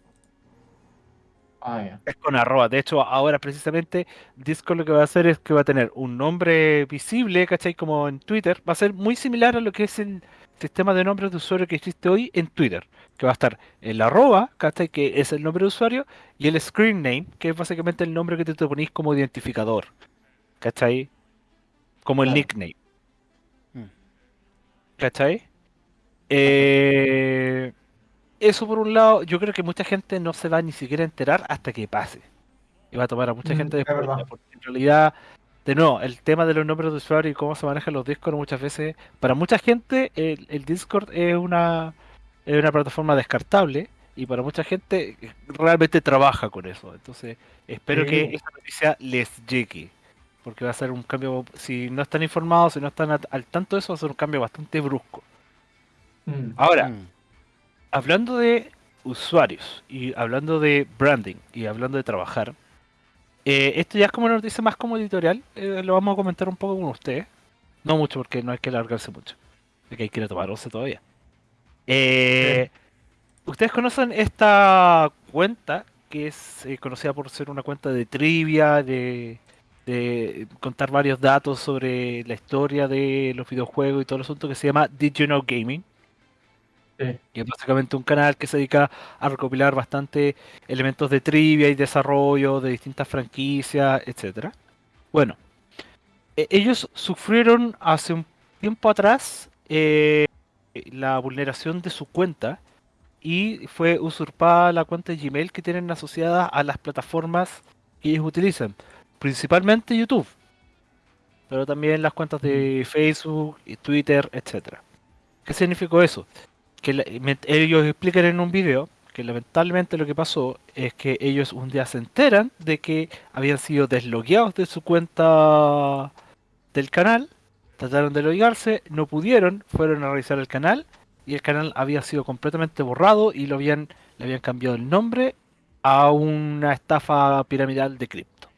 Ah, ya. Es con arroba. De hecho, ahora precisamente Discord lo que va a hacer es que va a tener un nombre visible, ¿cachai? Como en Twitter. Va a ser muy similar a lo que es el sistema de nombres de usuario que existe hoy en Twitter. Que va a estar el arroba, ¿cachai? Que es el nombre de usuario. Y el screen name, que es básicamente el nombre que te, te ponís como identificador. ¿Cachai? Como el Claro. nickname. Mm. ¿Cachai? Eh, eso por un lado, yo creo que mucha gente no se va ni siquiera a enterar hasta que pase. Y va a tomar a mucha Mm, gente es después, porque en realidad de nuevo, el tema de los nombres de usuario y cómo se manejan los Discord muchas veces, para mucha gente el, el Discord es una, es una plataforma descartable y para mucha gente realmente trabaja con eso. Entonces, espero Sí. que esta noticia les llegue. Porque va a ser un cambio, si no están informados, si no están al tanto de eso, va a ser un cambio bastante brusco. Mm. Ahora, Mm. hablando de usuarios y hablando de branding y hablando de trabajar, eh, esto ya es como una noticia más como editorial, eh, lo vamos a comentar un poco con ustedes. No mucho porque no hay que alargarse mucho, porque hay que ir a tomar once todavía. Eh, Ustedes conocen esta cuenta que es eh, conocida por ser una cuenta de trivia, de, de contar varios datos sobre la historia de los videojuegos y todo el asunto que se llama Did You Know Gaming. Sí. Y es básicamente un canal que se dedica a recopilar bastante elementos de trivia y desarrollo de distintas franquicias, etcétera. Bueno, e- ellos sufrieron hace un tiempo atrás eh, la vulneración de su cuenta y fue usurpada la cuenta de Gmail que tienen asociada a las plataformas que ellos utilizan, principalmente YouTube, pero también las cuentas de Facebook, y Twitter, etcétera. ¿Qué significó eso? Ellos explican en un video que lamentablemente lo que pasó es que ellos un día se enteran de que habían sido deslogueados de su cuenta del canal, trataron de loguearse, no pudieron, fueron a revisar el canal y el canal había sido completamente borrado y lo habían, le habían cambiado el nombre a una estafa piramidal de cripto.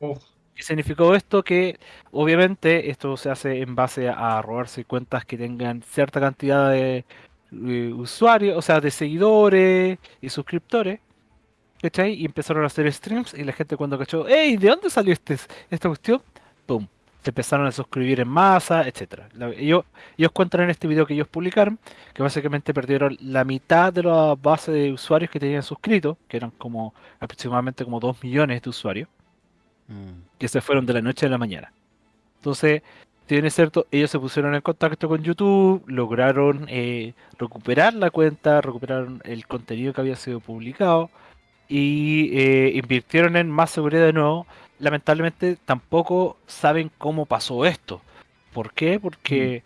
Uf. ¿Qué significó esto? Que obviamente esto se hace en base a robarse cuentas que tengan cierta cantidad de usuarios, o sea, de seguidores y suscriptores. ¿Cachai? Y empezaron a hacer streams y la gente cuando cachó, ¡Ey! ¿De dónde salió este, esta cuestión? ¡Pum! Se empezaron a suscribir en masa. La- Ellos, ellos cuentan en este video que ellos publicaron que básicamente perdieron la mitad de la base de usuarios que tenían suscritos, que eran como aproximadamente como 2 millones de usuarios Mm. que se fueron de la noche a la mañana. Entonces, si bien es cierto, ellos se pusieron en contacto con YouTube, lograron eh, recuperar la cuenta, recuperaron el contenido que había sido publicado y eh, invirtieron en más seguridad de nuevo. Lamentablemente tampoco saben cómo pasó esto. ¿Por qué? Porque,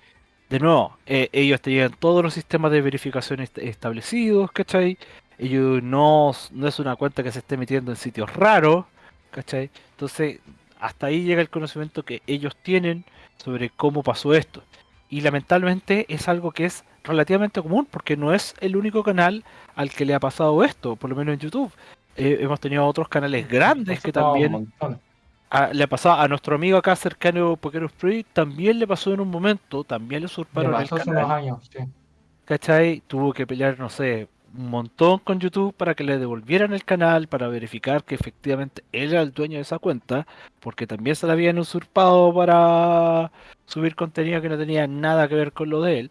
de nuevo, eh, ellos tenían todos los sistemas de verificación est- establecidos, ¿cachai? Ellos no, no es una cuenta que se esté metiendo en sitios raros, ¿cachai? Entonces, hasta ahí llega el conocimiento que ellos tienen sobre cómo pasó esto. Y lamentablemente es algo que es relativamente común, porque no es el único canal al que le ha pasado esto, por lo menos en YouTube. Eh, hemos tenido otros canales grandes que también a- le ha pasado a nuestro amigo acá cercano, Pokero Spree, también le pasó en un momento, también le usurparon el pasó hace unos canal. años, sí. ¿Cachai? Tuvo que pelear, no sé, un montón con YouTube para que le devolvieran el canal, para verificar que efectivamente él era el dueño de esa cuenta, porque también se la habían usurpado para subir contenido que no tenía nada que ver con lo de él.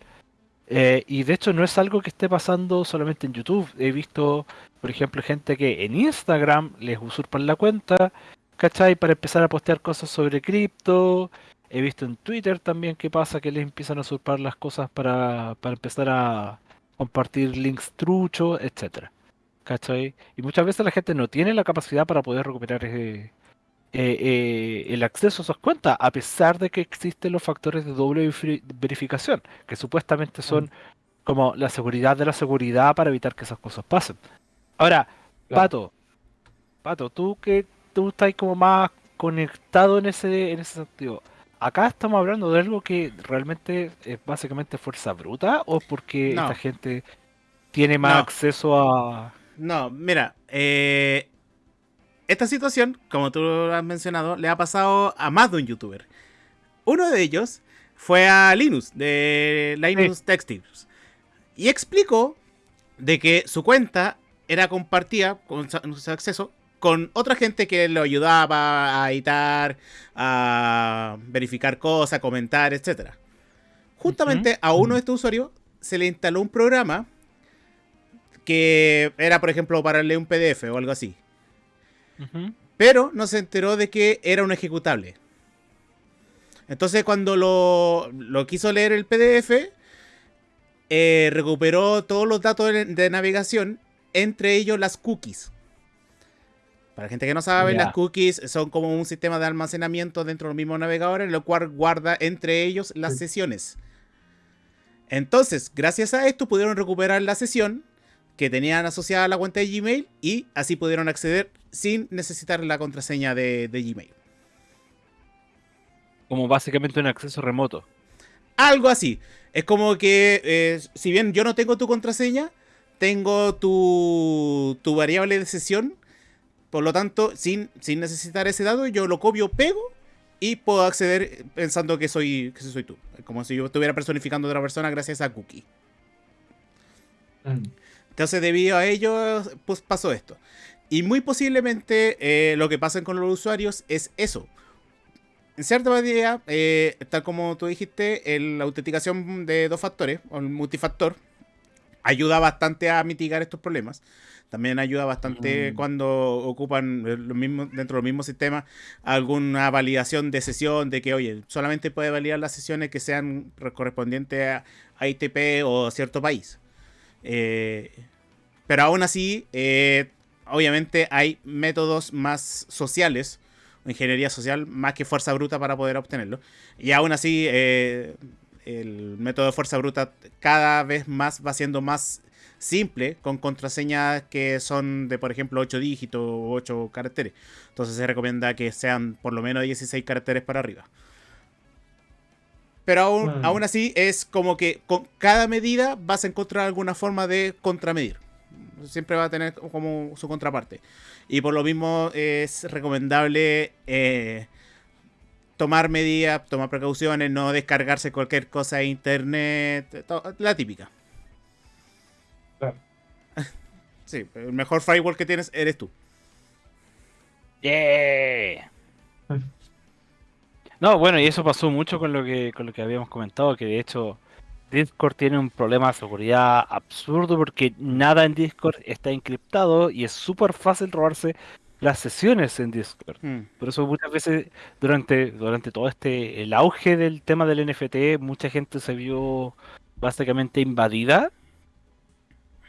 Eh, y de hecho no es algo que esté pasando solamente en YouTube. He visto, por ejemplo, gente que en Instagram les usurpan la cuenta, ¿cachai? Para empezar a postear cosas sobre cripto. He visto en Twitter también que pasa que les empiezan a usurpar las cosas para, para empezar a compartir links truchos, etcétera. ¿Cachai? Y muchas veces la gente no tiene la capacidad para poder recuperar eh, eh, eh, el acceso a esas cuentas, a pesar de que existen los factores de doble verifi- verificación, que supuestamente son como la seguridad de la seguridad para evitar que esas cosas pasen. Ahora, Claro. Pato, Pato, tú que tú estás como más conectado en ese, en ese sentido. Acá estamos hablando de algo que realmente es básicamente fuerza bruta o porque No. esta gente tiene más No. acceso a... No, mira, eh, esta situación, como tú lo has mencionado, le ha pasado a más de un youtuber. Uno de ellos fue a Linus, de Linus Tech Tips, y explicó de que su cuenta era compartida con su acceso con otra gente que lo ayudaba a editar, a verificar cosas, comentar, etc. Justamente a uno de estos usuarios se le instaló un programa que era, por ejemplo, para leer un PDF o algo así. Pero no se enteró de que era un ejecutable. Entonces cuando lo, lo quiso leer el PDF, eh, recuperó todos los datos de, de navegación, entre ellos las cookies. Para la gente que no sabe, las cookies son como un sistema de almacenamiento dentro de los mismos navegadores, lo cual guarda entre ellos las Sí. sesiones. Entonces, gracias a esto pudieron recuperar la sesión que tenían asociada a la cuenta de Gmail y así pudieron acceder sin necesitar la contraseña de, de Gmail. Como básicamente un acceso remoto. Algo así. Es como que, eh, si bien yo no tengo tu contraseña, tengo tu, tu variable de sesión. Por lo tanto, sin, sin necesitar ese dato, yo lo copio, pego y puedo acceder pensando que soy, que soy tú. Como si yo estuviera personificando a otra persona gracias a cookie. Mm. Entonces, debido a ello, pues pasó esto. Y muy posiblemente eh, lo que pasa con los usuarios es eso. En cierta medida, eh, tal como tú dijiste, el- la autenticación de dos factores, o el multifactor, ayuda bastante a mitigar estos problemas. También ayuda bastante Mm. cuando ocupan los mismos, dentro del mismo sistema alguna validación de sesión, de que, oye, solamente puede validar las sesiones que sean correspondientes a, a ITP o a cierto país. Eh, pero aún así, eh, obviamente hay métodos más sociales, ingeniería social, más que fuerza bruta para poder obtenerlo. Y aún así, eh, el método de fuerza bruta cada vez más va siendo más simple, con contraseñas que son de, por ejemplo, 8 dígitos o 8 caracteres. Entonces se recomienda que sean por lo menos 16 caracteres para arriba. Pero aún, aún así es como que con cada medida vas a encontrar alguna forma de contramedir. Siempre va a tener como su contraparte. Y por lo mismo es recomendable eh, tomar medidas, tomar precauciones, no descargarse cualquier cosa de internet, la típica. Claro. Sí, el mejor firewall que tienes eres tú. Yeah. No, bueno, y eso pasó mucho con lo que con lo que habíamos comentado, que de hecho Discord tiene un problema de seguridad absurdo porque nada en Discord está encriptado y es súper fácil robarse las sesiones en Discord. Hmm. Por eso muchas veces durante, durante todo este, el auge del tema del NFT, mucha gente se vio básicamente invadida.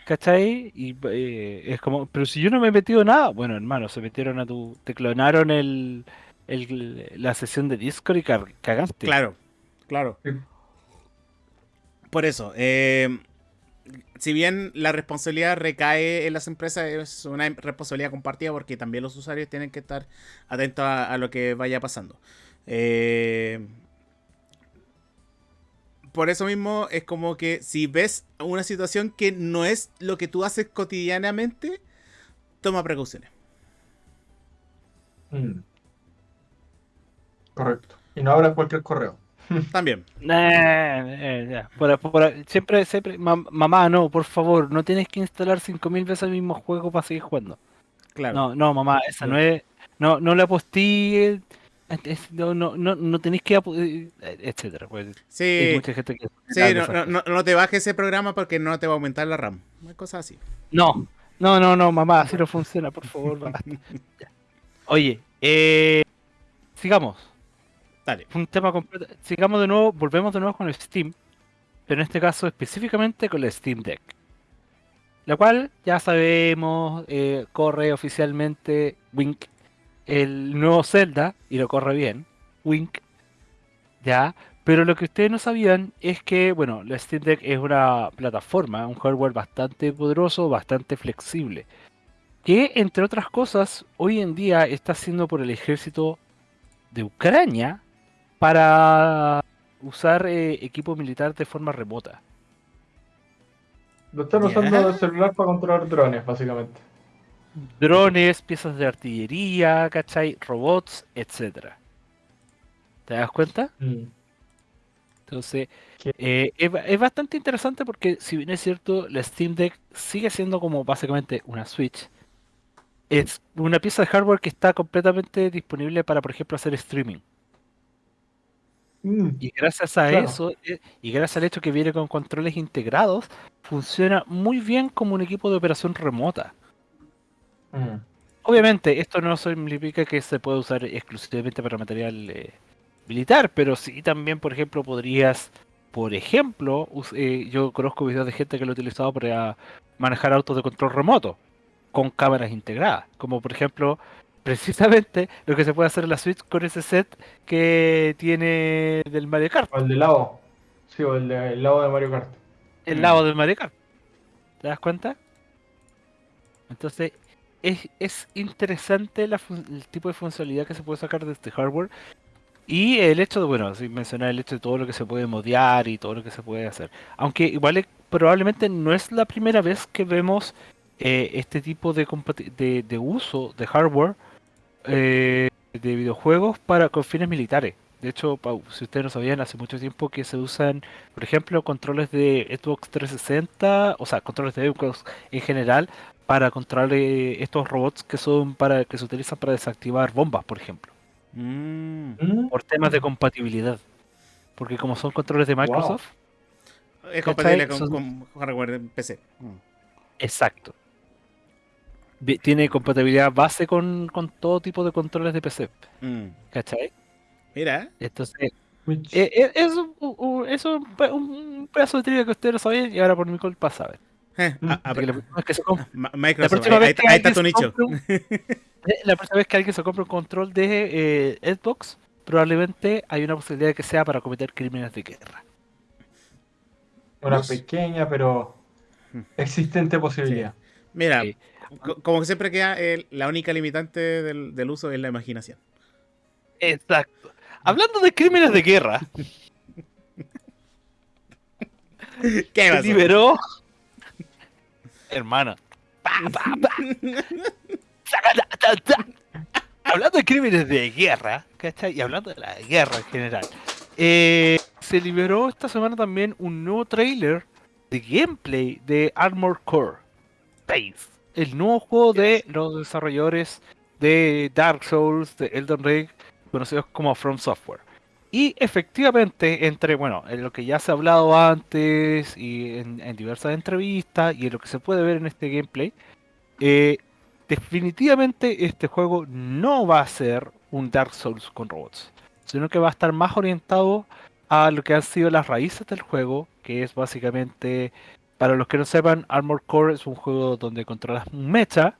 ¿Cachai? Y eh, es como, pero si yo no me he metido nada, bueno hermano, se metieron a tu, te clonaron el, el- la sesión de Discord y cagaste. Claro, claro. Sí. Por eso, eh, si bien la responsabilidad recae en las empresas, es una responsabilidad compartida porque también los usuarios tienen que estar atentos a, a lo que vaya pasando. Eh, por eso mismo es como que si ves una situación que no es lo que tú haces cotidianamente, toma precauciones. Mm. Correcto. Y no abras cualquier correo. También. Eh, ya. Por- por- siempre, siempre, mam- mamá, no, por favor, no tienes que instalar 5000 veces el mismo juego para seguir jugando. Claro. No, no, mamá, esa no es. No, no le aposté. No, no, no, no tenéis que. eh, etcétera. Pues, hay sí, mucha gente que. sí hace no, no, no, te bajes ese programa porque no te va a aumentar la RAM. Cosas así. No, no, no, no, mamá, así no funciona, por favor. Oye, eh, sigamos. Dale. Un tema completo. Sigamos de nuevo, volvemos de nuevo con el Steam, pero en este caso específicamente con el Steam Deck. La cual ya sabemos, eh, corre oficialmente Wink, el nuevo Zelda, y lo corre bien. Wink. Ya. Pero lo que ustedes no sabían es que, bueno, la Steam Deck es una plataforma, un hardware bastante poderoso, bastante flexible. Que, entre otras cosas, hoy en día está siendo por el ejército de Ucrania para usar eh, equipo militar de forma remota. Lo están usando de celular para controlar drones, básicamente. Drones, piezas de artillería, ¿cachai? Robots, etcétera. ¿Te das cuenta? Mm. Entonces, eh, es, ba- es bastante interesante porque, si bien es cierto, la Steam Deck sigue siendo como básicamente una Switch. Es una pieza de hardware que está completamente disponible para, por ejemplo, hacer streaming. Mm. Y gracias a Claro. eso, eh, y gracias al hecho que viene con controles integrados, funciona muy bien como un equipo de operación remota. Mm. Obviamente, esto no significa que se pueda usar exclusivamente para material eh, militar, pero sí también, por ejemplo, podrías, por ejemplo, eh, yo conozco videos de gente que lo ha utilizado para manejar autos de control remoto con cámaras integradas, como por ejemplo precisamente lo que se puede hacer en la Switch con ese set que tiene del Mario Kart, O el de lado. Sí, o el, de, el lado de Mario Kart. el Mm. lado del Mario Kart. ¿Te das cuenta? Entonces, es, es interesante el tipo de funcionalidad que se puede sacar de este hardware. Y el hecho de, bueno, sin mencionar el hecho de todo lo que se puede modear y todo lo que se puede hacer. Aunque igual probablemente no es la primera vez que vemos eh, este tipo de, de, uso de hardware eh, de videojuegos para con fines militares. De hecho, si ustedes no sabían, hace mucho tiempo que se usan, por ejemplo, controles de Xbox 360, o sea, controles de Xbox en general, para controlar eh, estos robots que son para que se utilizan para desactivar bombas, por ejemplo, Mm. ¿Mm? por temas de compatibilidad. Porque como son controles de Microsoft, Es compatible con, Son- con hardware en PC. Mm. exacto. Tiene compatibilidad base con, con todo tipo de controles de PC, Mm. ¿cachai? Mira, Entonces. Eh, eh, es un, un- es un, pe- un pedazo de trivia que ustedes no sabían y ahora por mi culpa saben. Eh, Mm. a- a- la la Microsoft, ahí, está alguien tu se nicho. eh, la próxima vez que alguien se compre un control de eh, Xbox, probablemente hay una posibilidad de que sea para cometer crímenes de guerra. Una pequeña pero Mm. existente posibilidad. Mira, Sí. como que siempre queda el- la única limitante del, del uso es la imaginación. Exacto. Hablando de crímenes de guerra, ¿Qué se liberó. Hermano. Pa, pa, pa. Hablando de crímenes de guerra, ¿cachai? Y hablando de la guerra en general, eh, se liberó esta semana también un nuevo trailer de gameplay de Armor Core Base, el nuevo juego de los desarrolladores de Dark Souls, de Elden Ring, conocidos como From Software. Y efectivamente, entre bueno, en lo que ya se ha hablado antes y en, diversas entrevistas y en lo que se puede ver en este gameplay, eh, definitivamente este juego no va a ser un Dark Souls con robots, sino que va a estar más orientado a lo que han sido las raíces del juego, que es básicamente, para los que no sepan, Armor Core es un juego donde controlas un mecha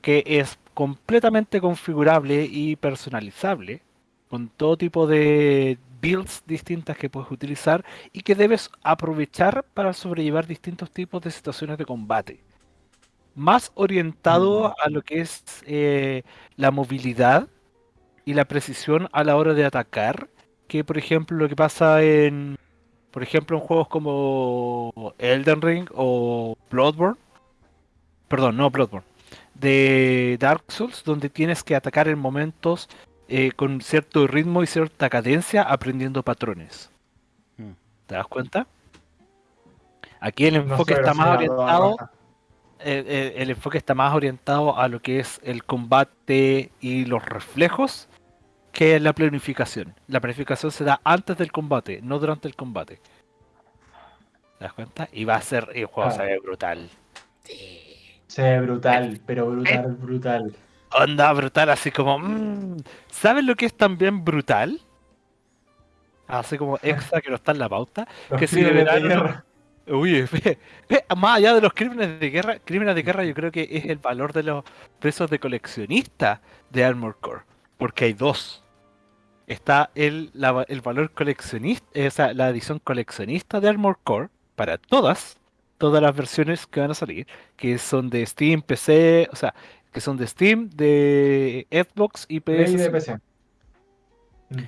que es completamente configurable y personalizable, con todo tipo de builds distintas que puedes utilizar y que debes aprovechar para sobrellevar distintos tipos de situaciones de combate. Más orientado a lo que es eh, la movilidad y la precisión a la hora de atacar, que por ejemplo lo que pasa en, por ejemplo, en juegos como Elden Ring o Bloodborne, perdón, no Bloodborne, de Dark Souls, donde tienes que atacar en momentos eh, con cierto ritmo y cierta cadencia, aprendiendo patrones. Mm. ¿Te das cuenta? Aquí el enfoque está más orientado raja. el, el- el enfoque está más orientado a lo que es el combate y los reflejos que la planificación. La planificación se da antes del combate, no durante el combate. ¿Te das cuenta? Y va a ser, el juego se Ah. ve brutal. Se ve brutal, pero brutal, brutal. Onda brutal, así como. mm, ¿Sabes lo que es también brutal? Así como extra que no está en la pauta. Los Que si liberaron- guerra. Uy, ve, ve, más allá de los crímenes de guerra, crímenes de guerra yo creo que es el valor de los precios de coleccionista de Armor Core. Porque hay dos. Está el, la- el valor coleccionista, o sea, la edición coleccionista de Armor Core para todas, todas las versiones que van a salir, que son de Steam, PC, o sea, que son de Steam, de Xbox y PS. de PC. Mm.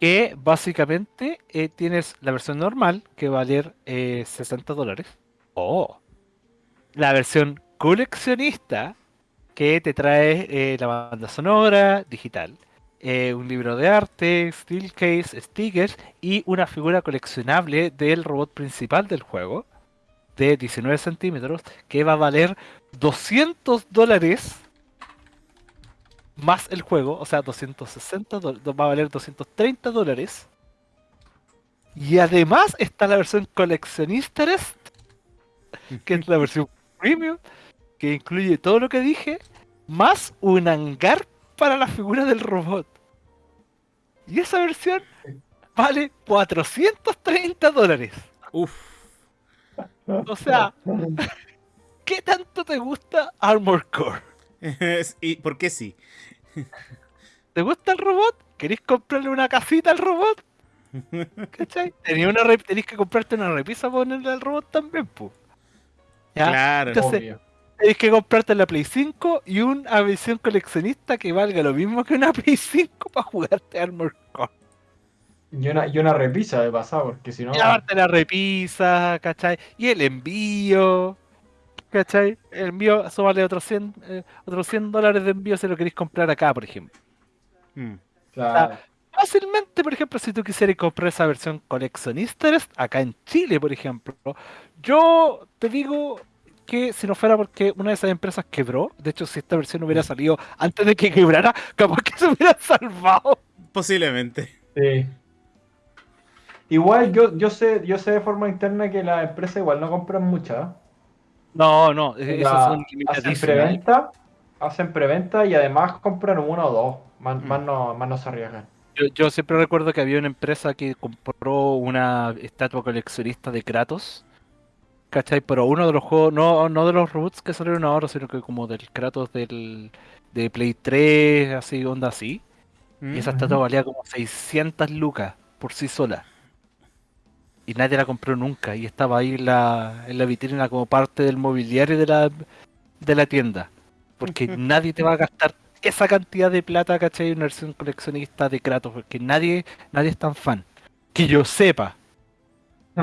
que básicamente eh, tienes la versión normal que va a valer eh, 60 dólares. O la versión coleccionista que te trae eh, la banda sonora digital, eh, un libro de arte, steel case, stickers y una figura coleccionable del robot principal del juego de 19 centímetros que va a valer 200 dólares más el juego, o sea, 260 dólares, va a valer 230 dólares. Y además está la versión coleccionista, que es la versión premium, que incluye todo lo que dije, más un hangar para la figura del robot. Y esa versión vale 430 dólares. Uf. O sea, ¿qué tanto te gusta Armor Core? ¿Y por qué sí? ¿Te gusta el robot? ¿Queréis comprarle una casita al robot? ¿Cachai? Tenía una rep- Tenés que comprarte una repisa para ponerle al robot también, pues. ¿Ya? Claro. Entonces- Obvio. Tenés que comprarte la Play 5 y una versión coleccionista que valga lo mismo que una Play 5 para jugarte Armor Core. Y una, y una repisa de pasado, porque si no. Y aparte la repisa, ¿cachai? Y el envío, ¿cachai? El envío, eso vale otros 100, eh, otros 100 dólares de envío si lo queréis comprar acá, por ejemplo. Mm. Claro. Fácilmente, por ejemplo, si tú quisieras comprar esa versión coleccionista acá en Chile, por ejemplo, yo te digo que si no fuera porque una de esas empresas quebró, de hecho, si esta versión hubiera salido antes de que quebrara, capaz que se hubiera salvado. Posiblemente. Sí. Igual yo, yo sé, yo sé de forma interna que las empresas igual no compran muchas. No, no, ¿eh? esas La- son hacen preventa, hacen preventa y además compran uno o dos. Más, Mm. más no, más no se arriesgan. Yo, yo siempre recuerdo que había una empresa que compró una estatua coleccionista de Kratos. ¿Cachai? Pero uno de los juegos, no, no de los reboots que salieron ahora, sino que como del Kratos del, de Play 3, así, onda así. Y esa Mm. estatua valía como 600 lucas por sí sola. Y nadie la compró nunca. Y estaba ahí en la, en la vitrina como parte del mobiliario de la, de la tienda. Porque nadie te va a gastar esa cantidad de plata, ¿cachai? En una versión coleccionista de Kratos. Porque nadie, nadie es tan fan. Que yo sepa.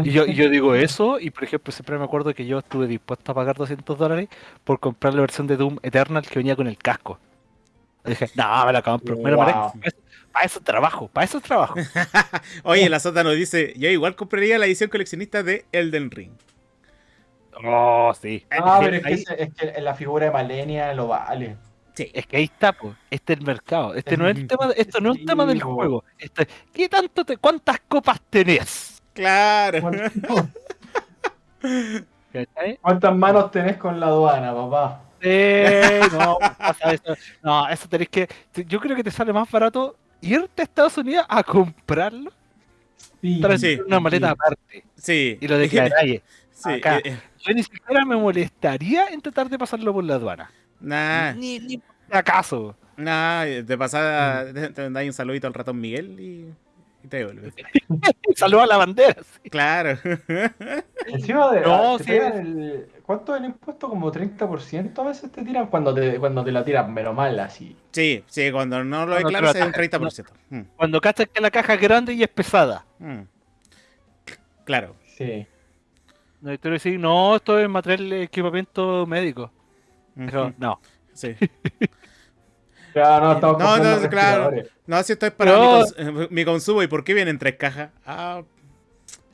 Y yo, y yo digo eso, y por ejemplo, siempre me acuerdo que yo estuve dispuesto a pagar 200 dólares por comprar la versión de Doom Eternal que venía con el casco. Y dije, no, me la compro. Wow. Para eso, para eso trabajo, para eso trabajo. Oye, la Sota nos dice, yo igual compraría la edición coleccionista de Elden Ring. Oh, sí. Ah, pero es que, ahí- es que la figura de Malenia lo vale. Sí. Es que ahí está, pues. Este es el mercado. Este no es el tema, esto no es un tema del Sí, juego. Esto es, ¿qué tanto te, cuántas copas tenés? Claro. ¿Cuántas manos tenés con la aduana, papá? Eh, no, pasa eso. No, eso tenés que. Yo creo que te sale más barato irte a Estados Unidos a comprarlo, Sí. traer Sí. una maleta aparte Sí. y lo declaráis. Sí, acá. Yo ni siquiera me molestaría en tratar de pasarlo por la aduana. Nah, Ni, ni por si acaso. nah, de pasada te, te dais un saludito al ratón Miguel y, y te devuelves. Saluda a la bandera. sí. Claro. Encima de. No, te sí pegan el- ¿Cuánto es el impuesto? Como 30% a veces te tiran cuando te, cuando te la tiran, pero mal así. Sí, sí, cuando no lo Cuando declaras es un atacan. 30%. Mm, Cuando cachas que la caja es grande y es pesada. mm. Claro. Sí. No, tú decís, no, esto es material de equipamiento médico. Pero no. Sí. Claro, no, estamos No, claro. No, si esto es para No. mi, cons- eh, mi consumo. ¿Y por qué vienen tres cajas? Ah,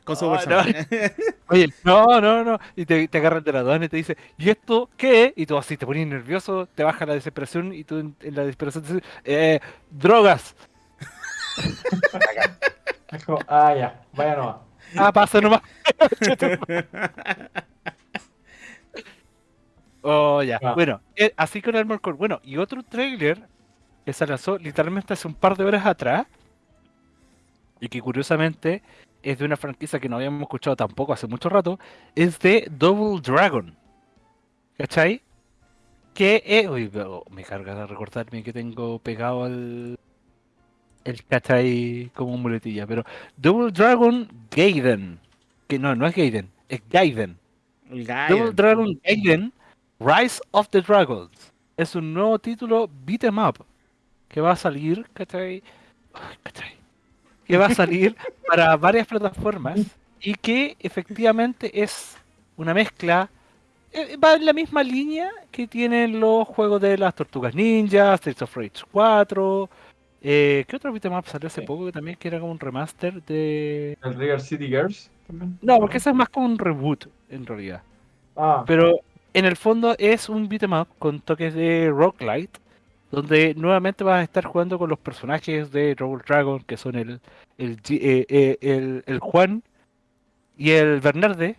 consumo Ah, no. personal. Oye, no, no, no. Y te, te agarran de la aduana y te dice, ¿y esto qué? Y tú así te pones nervioso, te baja la desesperación y tú en, en la desesperación te dices, eh, drogas. Es como, ah, ya, vaya nomás. Ah, pasa nomás. oh, ya. Ah. Bueno, eh, así con Armor Core. Bueno, y otro trailer que se lanzó literalmente hace un par de horas atrás. Y que curiosamente es de una franquicia que no habíamos escuchado tampoco hace mucho rato. Es de Double Dragon. ¿Cachai? Que es. Uy, pero me carga de recordarme que tengo pegado al. El cachai como muletilla. Pero Double Dragon Gaiden. Que no, no es Gaiden, es Gaiden. El Double. Dragon Gaiden Rise of the Dragons. Es un nuevo título beat 'em up que va a salir, ¿cachai? Que va a salir para varias plataformas y que efectivamente es una mezcla. eh, Va en la misma línea que tienen los juegos de las Tortugas Ninja, Streets of Rage 4. Eh, ¿Qué otro beat 'em up salió hace Sí. poco que también que era como un remaster de. El River City Girls también. No, porque ese es más como un reboot en realidad. Ah, Pero en el fondo es un beat'em up con toques de roguelite, donde nuevamente vas a estar jugando con los personajes de Double Dragon, que son el, el, eh, eh, el, el Juan y el Bernarde,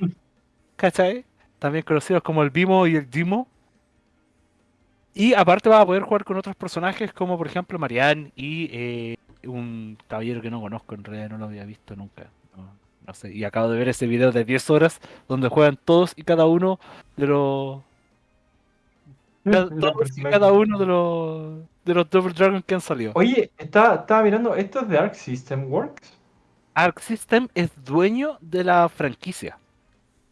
¿cachai? También conocidos como el Bimo y el Jimo. Y aparte vas a poder jugar con otros personajes como por ejemplo Marianne y eh, un caballero que no conozco, en realidad no lo había visto nunca. No, sé, y acabo de ver ese video de 10 horas donde juegan todos y cada uno de los Cada, todos y cada uno de los de los Double Dragon que han salido. Oye, está- estaba mirando, ¿esto es de Arc System Works? Arc System es dueño de la franquicia.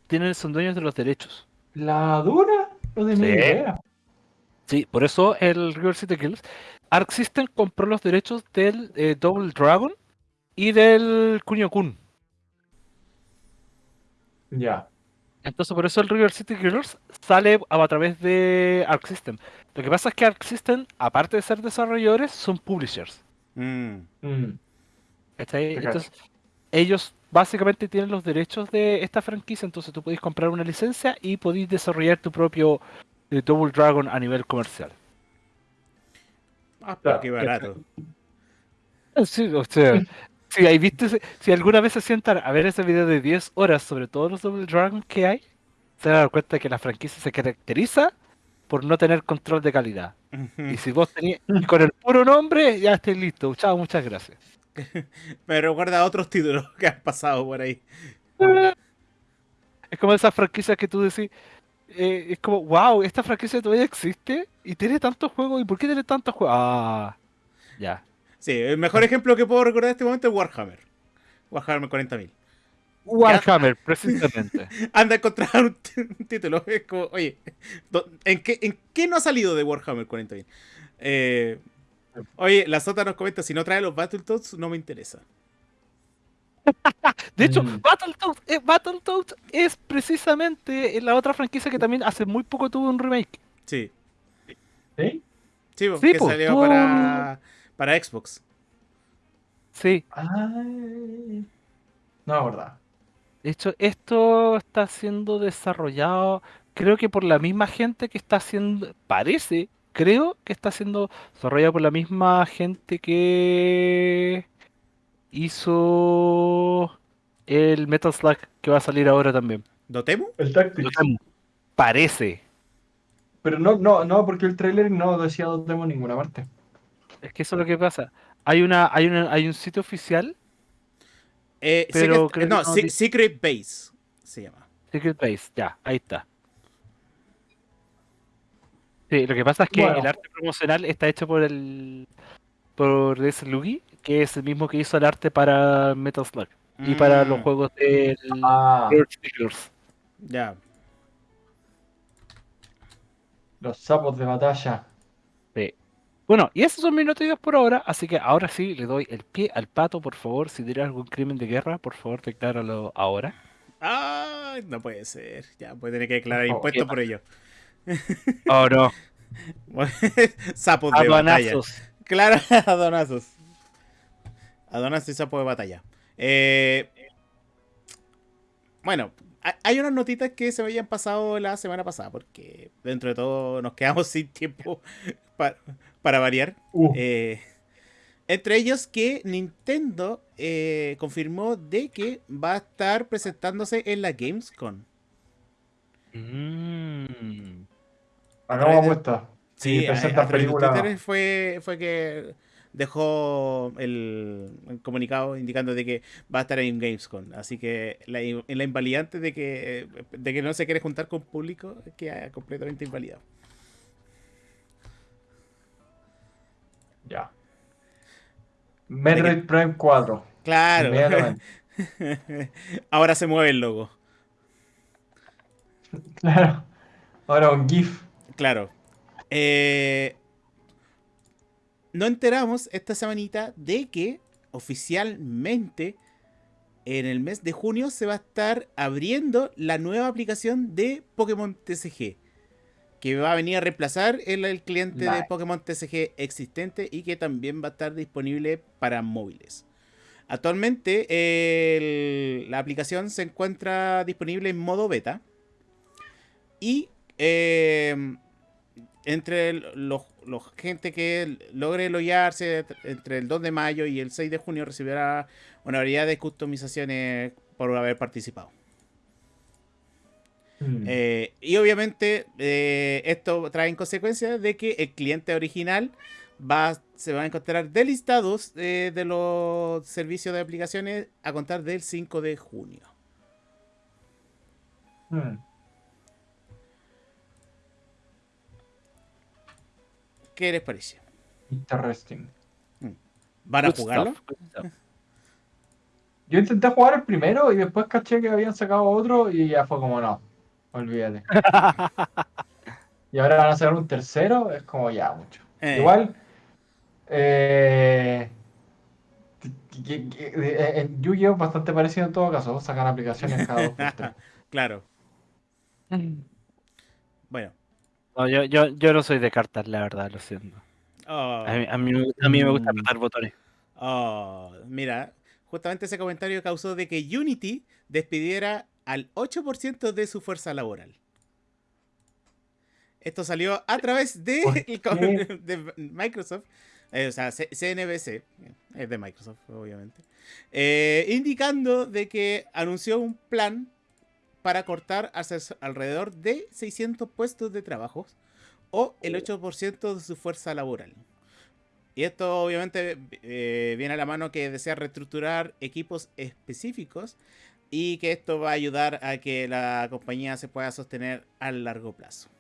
Tienen, son dueños de los derechos. ¿La dura? No tenía Sí. idea. Sí, por eso el River City Kills. Arc System compró los derechos del eh, Double Dragon y del Kunio Kun. Ya. Entonces por eso el River City Killers sale a, a través de Arc System. Lo que pasa es que Arc System, aparte de ser desarrolladores, son publishers. Mm. Mm. Entonces, ellos básicamente tienen los derechos de esta franquicia, entonces tú podéis comprar una licencia y podéis desarrollar tu propio eh, Double Dragon a nivel comercial. Ah, pero qué barato. Sí, o sea, si, viste, ese- si alguna vez se sientan a ver ese video de 10 horas sobre todos los Double Dragon que hay, se van a dar cuenta que la franquicia se caracteriza por no tener control de calidad. Y si vos tenías y con el puro nombre, ya estáis listo. Chao, muchas gracias. Me recuerda a otros títulos que han pasado por ahí. Es como esas franquicias que tú decís, eh, es como, wow, esta franquicia todavía existe y tiene tantos juegos. ¿Y por qué tiene tantos juegos? Ah, ya. Sí, el mejor ejemplo que puedo recordar en este momento es Warhammer. Warhammer 40.000. Warhammer, precisamente. Anda a encontrar un, título. Es como, oye, ¿en qué, ¿en qué no ha salido de Warhammer 40.000? Eh, oye, la Sota nos comenta, si no trae los Battletoads, no me interesa. De hecho, Mm. Battletoads, eh, Battletoads es precisamente la otra franquicia que también hace muy poco tuvo un remake. Sí, ¿Sí? sí, po, Sí, que po, salió para, para Xbox. Sí, Ay. No, verdad. de hecho, esto está siendo desarrollado, creo que por la misma gente que está haciendo, parece, creo que está siendo desarrollado por la misma gente que hizo el Metal Slug que va a salir ahora también. ¿Dotemu? El Tactics. Parece. Pero no, no, no, porque el trailer no decía Dotemu en ninguna parte. Es que eso es lo que pasa. Hay una, hay una, hay un sitio oficial, Eh, Pero que no, Secret Base se llama. Secret Base, ya, ahí está. Sí, lo que pasa es que Bueno. el arte promocional está hecho por el por ese Luigi, que es el mismo que hizo el arte para Metal Slug y para los Mm, juegos del Ah. Ya. los sapos de batalla. Bueno, y esos son mis noticias por ahora, así que ahora sí le doy el pie al pato, por favor. Si tiene algún crimen de guerra, por favor, decláralo ahora. Ay, no puede ser. Ya, puede tener que declarar impuestos por ello. Oh no, Sapos de batalla. Claro, adonazos. Adonazos y sapos de batalla. Eh, bueno, hay unas notitas que se me habían pasado la semana pasada, porque dentro de todo nos quedamos sin tiempo para, para variar. Uh, Eh, entre ellos que Nintendo eh, confirmó de que va a estar presentándose en la Gamescom. Mm. hagamos apuesta. Sí, Sí, a, presenta a través de película. Twitter fue, fue que dejó el, el comunicado indicando de que va a estar en Gamescom. Así que la, la invalidante de que, de que no se quiere juntar con público queda completamente invalidado. Ya. Metroid Prime 4. Claro. Ahora se mueve el logo. Claro. Ahora un GIF. Claro. Eh, no enteramos esta semanita de que oficialmente en el mes de junio se va a estar abriendo la nueva aplicación de Pokémon TCG. Que va a venir a reemplazar el, el cliente de. Pokémon TCG existente y que también va a estar disponible para móviles. Actualmente el- la aplicación se encuentra disponible en modo beta. Y eh, entre los, los gente que logre loguearse entre el 2 de mayo y el 6 de junio recibirá una variedad de customizaciones por haber participado. Mm. Eh, y obviamente eh, esto trae en consecuencia de que el cliente original va, se va a encontrar delistados eh, de los servicios de aplicaciones a contar del 5 de junio. Mm. ¿Qué les parece? Interesting. ¿Van a Good jugarlo? stuff. Yo intenté jugar el primero y después caché que habían sacado otro y ya fue como no, olvídate. y ahora van a sacar un tercero, es como ya mucho. Eh, Igual, eh, eh, en Yu-Gi-Oh! es bastante parecido en todo caso, sacan aplicaciones cada dos por tres. Claro. Bueno. No, yo, yo, yo no soy de cartas, la verdad, lo siento. Oh, A mí, a mí, me- a mí me gusta Mm. apretar botones. oh, mira, justamente ese comentario causó de que Unity despidiera al 8% de su fuerza laboral. Esto salió a través de, Microsoft, eh, o sea, CNBC, es de Microsoft, obviamente, eh, indicando de que anunció un plan para cortar alrededor de 600 puestos de trabajo o el 8% de su fuerza laboral. Y esto obviamente eh, viene a la mano que desea reestructurar equipos específicos y que esto va a ayudar a que la compañía se pueda sostener a largo plazo.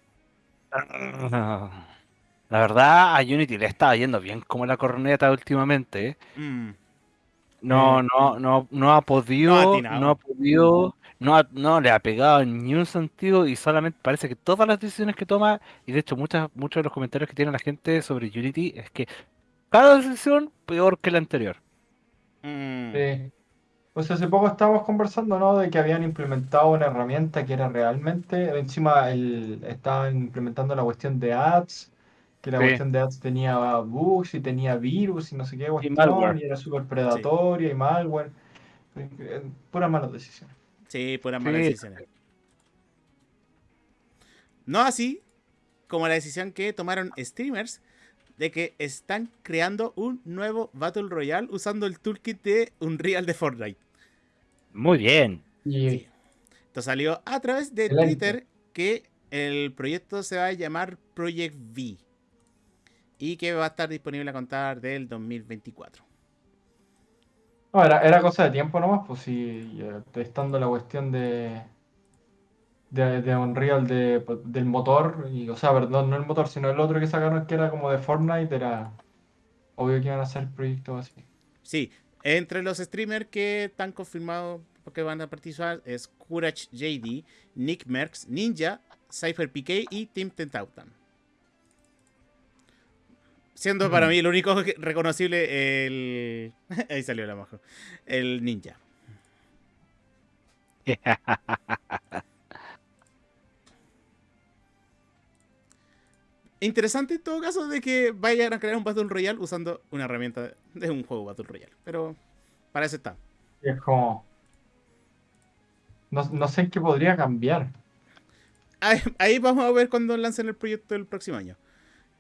La verdad, a Unity le estaba yendo bien como la corneta últimamente. ¿eh? Mm, No, Eh, no, no, no ha podido, no ha podido, no, ha- no le ha pegado en ni un sentido y solamente parece que todas las decisiones que toma, y de hecho muchas, muchos de los comentarios que tiene la gente sobre Unity es que cada decisión peor que la anterior. mm, Sí. Pues hace poco estábamos conversando, ¿no? De que habían implementado una herramienta que era realmente, encima el, estaban implementando la cuestión de ads, que la Sí. cuestión de ads tenía bugs y tenía virus y no sé qué cuestión, malware. y era súper predatoria y malware. Eh, eh, Puras malas decisiones. Sí, puras malas Sí. decisiones. No así como la decisión que tomaron streamers de que están creando un nuevo Battle Royale usando el toolkit de Unreal de Fortnite. Muy bien. Y Sí. Esto salió a través de Excelente. Twitter que el proyecto se va a llamar Project V y que va a estar disponible a contar del 2024. No, era, era cosa de tiempo nomás, pues sí, eh, estando la cuestión de, de, Unreal de, del motor, y, o sea, perdón, no el motor, sino el otro que sacaron que era como de Fortnite, era obvio que iban a hacer proyectos así. Sí, entre los streamers que están confirmados que van a participar es Courage JD, Nick Merckx, Ninja, Cypher PK y Team Tentautan. Siendo para mí el único reconocible el... Ahí salió la majo. El Ninja. Interesante en todo caso de que vayan a crear un Battle Royale usando una herramienta de un juego Battle Royale. Pero para eso está. Es como. No, no sé en qué podría cambiar. Ahí, ahí vamos a ver cuando lancen el proyecto el próximo año.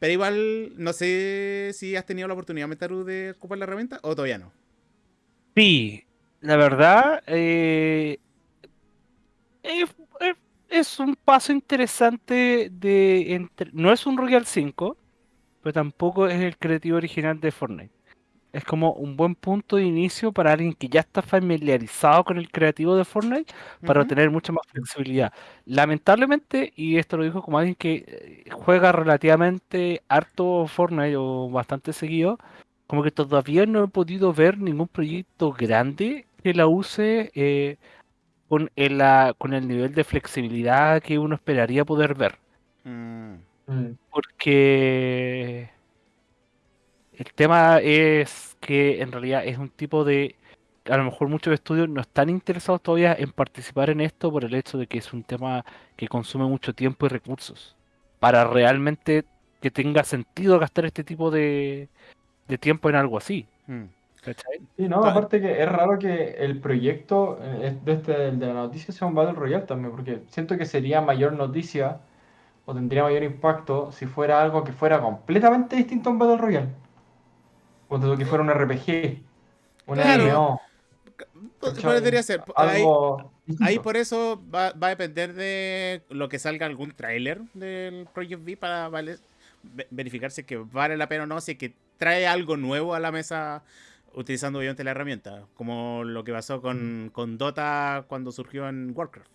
Pero igual, no sé si has tenido la oportunidad, Metaru, de ocupar la herramienta o todavía no. Sí, la verdad, eh, es, un paso interesante de entre- no es un Royal 5, pero tampoco es el creativo original de Fortnite. Es como un buen punto de inicio para alguien que ya está familiarizado con el creativo de Fortnite para Ujú. tener mucha más flexibilidad. Lamentablemente, y esto lo dijo como alguien que eh, juega relativamente harto Fortnite o bastante seguido, como que todavía no he podido ver ningún proyecto grande que la use eh, con el, con el nivel de flexibilidad que uno esperaría poder ver. Mm, Mm. Porque el tema es que en realidad es un tipo de... A lo mejor muchos estudios no están interesados todavía en participar en esto por el hecho de que es un tema que consume mucho tiempo y recursos. Para realmente que tenga sentido gastar este tipo de, de tiempo en algo así. mm. ¿cachai? Sí, no, aparte que es raro que el proyecto eh, de, este, de la noticia sea un Battle Royale también, porque siento que sería mayor noticia o tendría mayor impacto si fuera algo que fuera completamente distinto a un Battle Royale. Tú que fuera un RPG, un Claro. MMO. Podría ser. Ahí, algo ahí distinto. por eso va, va a depender de lo que salga algún tráiler del Project V para verificar si es que vale la pena o no, si es que trae algo nuevo a la mesa utilizando obviamente la herramienta, como lo que pasó con, con Dota cuando surgió en Warcraft.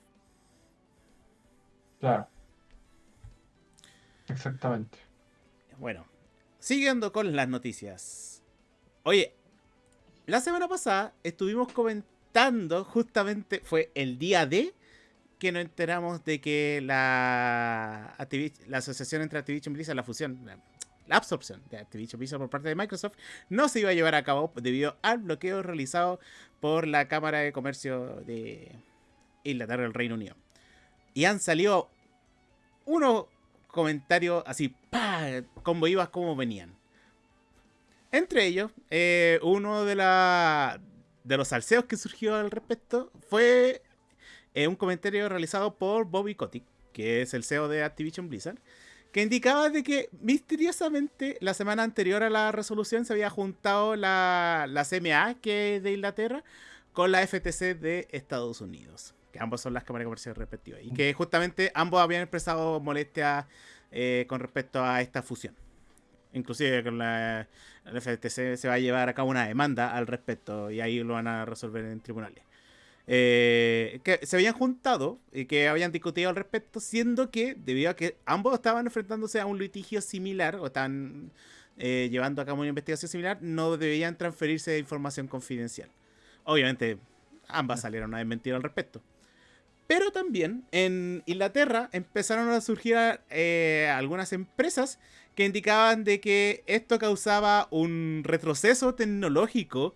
Claro. Exactamente. Bueno, siguiendo con las noticias. Oye, la semana pasada estuvimos comentando, justamente fue el día de que nos enteramos de que la, la asociación entre Activision Blizzard, la fusión, la, la absorción de Activision Blizzard por parte de Microsoft, no se iba a llevar a cabo debido al bloqueo realizado por la Cámara de Comercio de Inglaterra del Reino Unido. Y han salido unos comentarios así, como ibas, como venían. Entre ellos, eh, uno de, los salseos que surgió al respecto fue eh, un comentario realizado por Bobby Kotick, que es el CEO de Activision Blizzard, que indicaba de que misteriosamente la semana anterior a la resolución se había juntado la, la CMA, que es de Inglaterra, con la FTC de Estados Unidos, que ambos son las cámaras comerciales respectivas, y que justamente ambos habían expresado molestia eh, con respecto a esta fusión. Inclusive con la, la FTC se va a llevar a cabo una demanda al respecto y ahí lo van a resolver en tribunales. Eh, que se habían juntado y que habían discutido al respecto, siendo que, debido a que ambos estaban enfrentándose a un litigio similar o están eh, llevando a cabo una investigación similar, no debían transferirse información confidencial. Obviamente, ambas salieron a desmentir al respecto. Pero también en Inglaterra empezaron a surgir eh, algunas empresas que indicaban de que esto causaba un retroceso tecnológico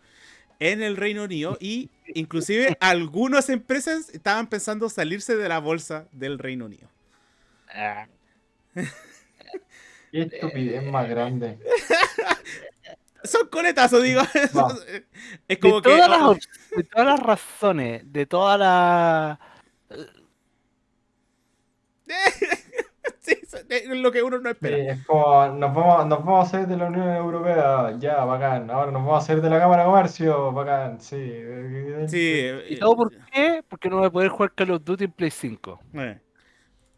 en el Reino Unido y inclusive algunas empresas estaban pensando salirse de la bolsa del Reino Unido. Qué estupidez más grande. Son coletazos, digo. No. Es como de que. Todas las, de todas las razones, de todas las. sí, es lo que uno no espera. Sí, es como, nos vamos, nos vamos a hacer de la Unión Europea, ya, bacán. Ahora nos vamos a hacer de la Cámara de Comercio, bacán, sí. Sí. ¿Y todo por qué? Porque no voy a poder jugar Call of Duty en Play 5. Eh.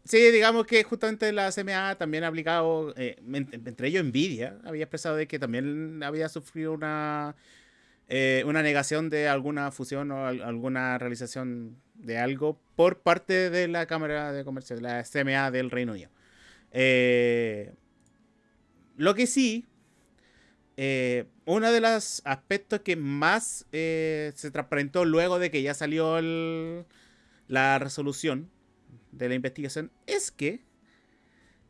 Sí, digamos que justamente la CMA también ha aplicado, eh, entre ellos Nvidia, había expresado de que también había sufrido una, eh, una negación de alguna fusión o alguna realización de algo por parte de la Cámara de Comercio, de la CMA del Reino Unido. Eh, lo que sí, eh, uno de los aspectos que más eh, se transparentó luego de que ya salió la resolución de la investigación es que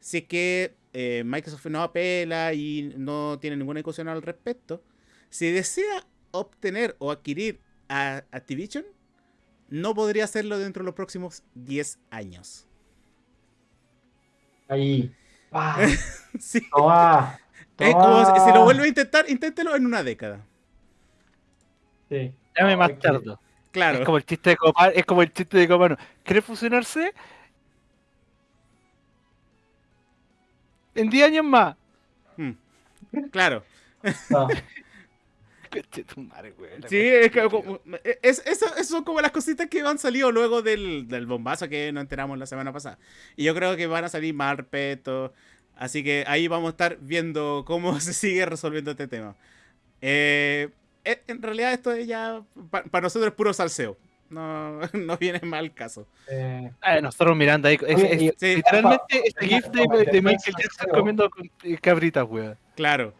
si que eh, Microsoft no apela y no tiene ninguna discusión al respecto, si desea obtener o adquirir a Activision, no podría hacerlo dentro de los próximos 10 años. Ahí. Ah, sí. toma, Es como si, si lo vuelve a intentar, inténtelo en una década. Sí. Llame más tarde. Claro. Es como el chiste de Copano. Es como el chiste de Copano. ¿Quiere fusionarse? En 10 años más. Mm. Claro. No. Sí, es que como- es- eso, eso son como las cositas que han salido luego del, del bombazo que nos enteramos la semana pasada. Y yo creo que van a salir más al respecto. Así que ahí vamos a estar viendo cómo se sigue resolviendo este tema. Eh, eh, en realidad esto es ya, para nosotros es puro salseo. No, no viene mal caso. Eh, Ah, nosotros mirando ahí. es- es- y- Sí, literalmente este gif de, de Michael Jackson comiendo eh, cabritas, weón. claro.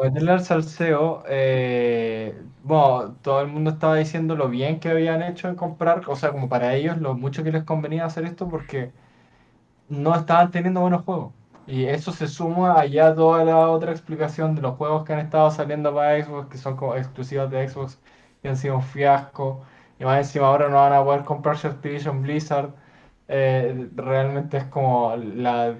Meterle al salseo, eh, bueno, todo el mundo estaba diciendo lo bien que habían hecho en comprar, o sea, como para ellos, lo mucho que les convenía hacer esto porque no estaban teniendo buenos juegos. Y eso se suma a ya toda la otra explicación de los juegos que han estado saliendo para Xbox, que son como exclusivos de Xbox, y han sido un fiasco. Y más encima ahora no van a poder comprarse Activision Blizzard. Eh, realmente es como la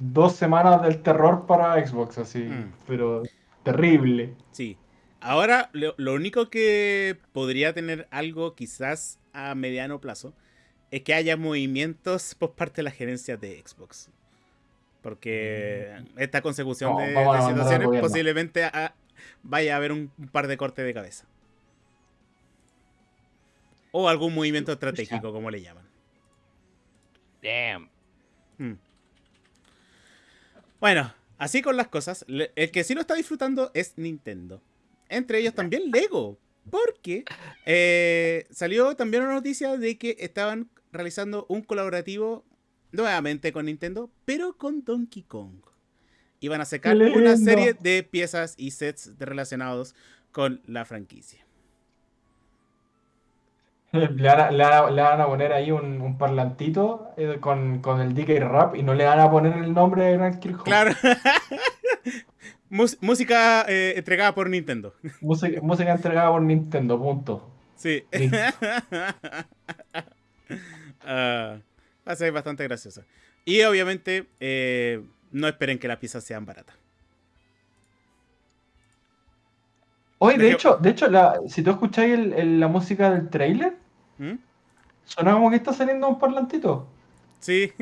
dos semanas del terror para Xbox, así, Mm. pero terrible. Sí. Ahora, lo, lo único que podría tener algo quizás a mediano plazo es que haya movimientos por parte de la gerencia de Xbox. Porque esta consecución No, de, de situaciones posiblemente a- vaya a haber un, un par de cortes de cabeza. O algún movimiento estratégico, como le llaman. Damn. Mm. Bueno, así con las cosas, el que sí lo está disfrutando es Nintendo. Entre ellos también Lego. Porque eh, salió también una noticia de que estaban realizando un colaborativo nuevamente con Nintendo, pero con Donkey Kong. iban a sacar ¡Qué una serie de piezas y sets de- relacionados con la franquicia. Le van a, le van a- le van a poner ahí un, un parlantito eh, con, con el DK Rap y no le van a poner el nombre de Grand Kill Home. Claro. Música eh, entregada por Nintendo. Música, música entregada por Nintendo, punto. Sí. Va a ser bastante graciosa. Y obviamente, eh, no esperen que las piezas sean baratas. Oye, de hecho, de hecho la, si tú escucháis el- el- la música del trailer, ¿Mm? suena como que está saliendo un parlantito. Sí.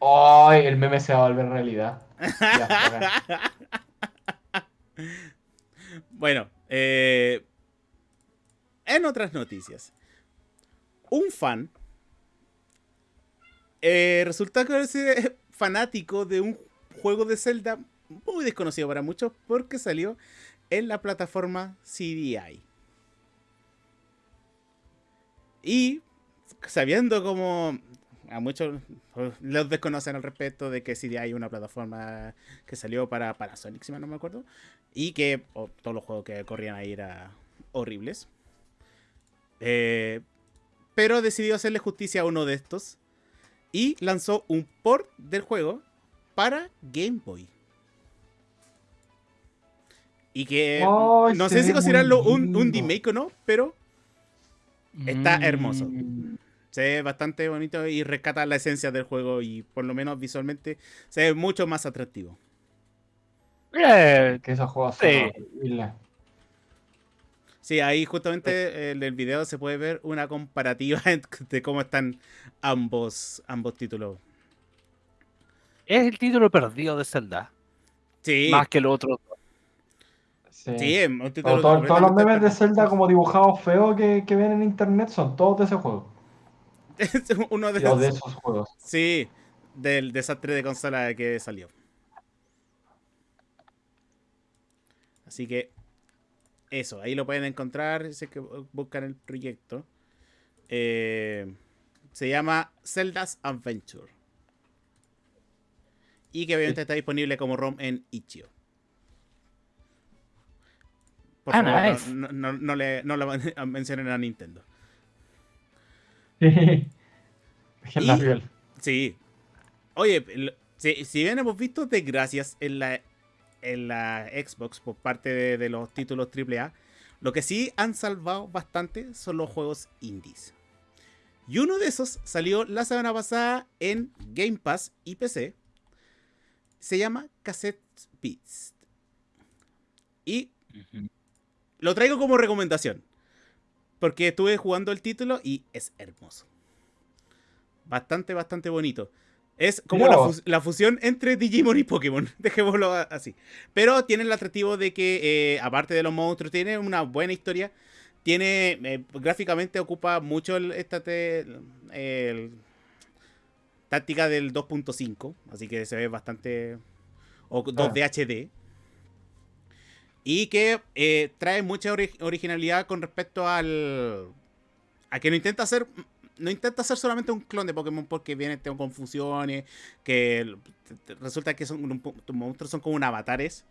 ¡Ay! el meme se va a volver realidad. Ya. Bueno, eh, en otras noticias, un fan eh, resulta que es fanático de un juego de Zelda muy desconocido para muchos porque salió en la plataforma CDI. Y sabiendo como a muchos los desconocen al respecto de que CDI es una plataforma que salió para, para Sonic, si mal no me acuerdo, y que oh, todos los juegos que corrían ahí eran horribles. Eh, pero decidió hacerle justicia a uno de estos y lanzó un port del juego para Game Boy. Y que no sé si considerarlo un, un remake o no, pero Está hermoso. Mm. se ve bastante bonito y rescata la esencia del juego y por lo menos visualmente se ve mucho más atractivo. Eh, Que esos juegos Sí. Sí, ahí justamente en el video se puede ver una comparativa de cómo están ambos, ambos títulos. es el título perdido de Zelda. Sí, Más que el otro. Sí. Todo- todos los memes de. Zelda como dibujados feos que, que ven en internet son todos de ese juego. Uno de O de los, esos juegos. sí, del desastre de consola que salió. Así que eso, ahí lo pueden encontrar si es que buscan el proyecto. Eh, se llama Zelda's Adventure. Y que obviamente está disponible como ROM en Itch.io. Por Ah, favor, nice. no, no- no le, no lo mencionen a Nintendo. La Y-. Sí. Oye, el- si, si bien hemos visto desgracias en la, en la Xbox por parte de, de los títulos AAA, lo que sí han salvado bastante son los juegos indies. Y uno de esos salió la semana pasada en Game Pass y PC. Se llama Cassette Beats. Y lo traigo como recomendación. Porque estuve jugando el título y es hermoso. Bastante, bastante bonito. Es como la, fusión entre Digimon y Pokémon. Dejémoslo así. Pero tiene el atractivo de que, eh, aparte de los monstruos, tiene una buena historia. Tiene, eh, gráficamente ocupa mucho el, esta el- táctica del 2.5. Así que se ve bastante... O 2D HD. Y que eh, trae mucha ori- originalidad con respecto al. A que no intenta hacer. No intenta hacer solamente un clon de Pokémon porque viene tengo confusiones. Que el- te- te- resulta que son tus monstruos son como un avatares.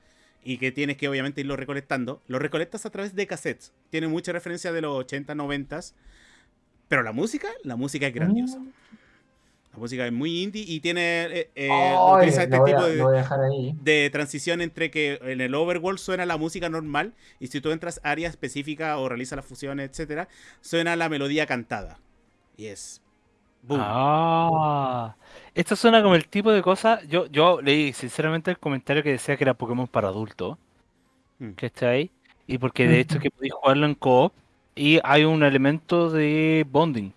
Y que tienes que obviamente irlo recolectando. Lo recolectas a través de cassettes. Tiene mucha referencia de los 80, 90. Pero la música, la música es grandiosa. Mm. La música es muy indie y tiene. eh, eh, Ay, utiliza este a, tipo de transición entre que en el overworld suena la música normal y si tú entras a área específica o realizas las fusiones, etcétera, suena la melodía cantada. Y es. ¡Boom! Ah, esto suena como el tipo de cosa. Yo, yo leí sinceramente el comentario que decía que era Pokémon para adultos, Mm. que está ahí, y porque de hecho que podéis jugarlo en co-op y hay un elemento de bonding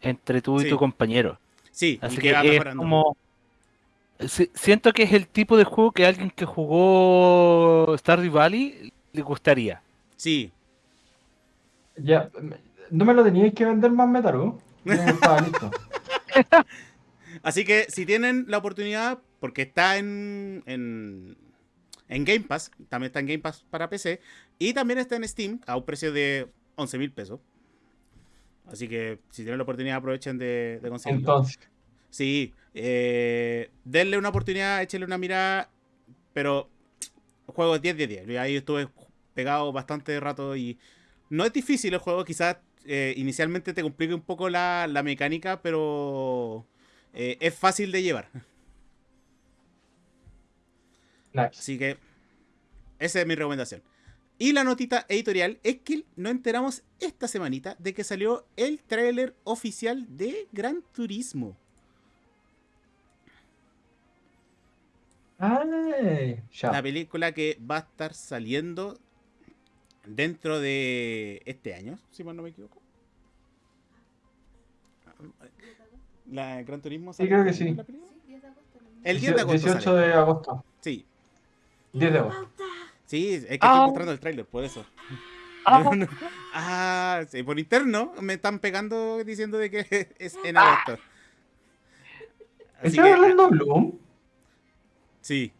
entre tú y Sí. tu compañero. Sí, Así y que que va es mejorando. como. si- Siento que es el tipo de juego que alguien que jugó Stardew Valley le gustaría. Sí, Ya, no me lo teníais que vender más Metaru. Estaba listo. así que si tienen la oportunidad, porque está en, en, en Game Pass, también está en Game Pass para PC, y también está en Steam a un precio de 11 mil pesos. Así que si tienen la oportunidad, aprovechen de, de conseguirlo. Entonces, Sí, eh, denle una oportunidad, échale una mirada, pero juego 10 de 10. Ahí estuve pegado bastante rato y no es difícil el juego, quizás eh, inicialmente te complique un poco la, la mecánica, pero eh, es fácil de llevar. Nice. Así que esa es mi recomendación. Y la notita editorial es que nos enteramos esta semanita de que salió el tráiler oficial de Gran Turismo. Ay, ya. La película que va a estar saliendo dentro de este año, si mal no me equivoco. La Gran Turismo Sí, creo que sale sí. la película? El 10 de agosto 18 sale. de agosto. Sí, 10 de agosto. Sí, es que Ah. estoy mostrando el tráiler, por eso. Ah, Ah, sí, por interno me están pegando diciendo de que es en agosto. Así ¿Está ah, hablando Bloom? Sí.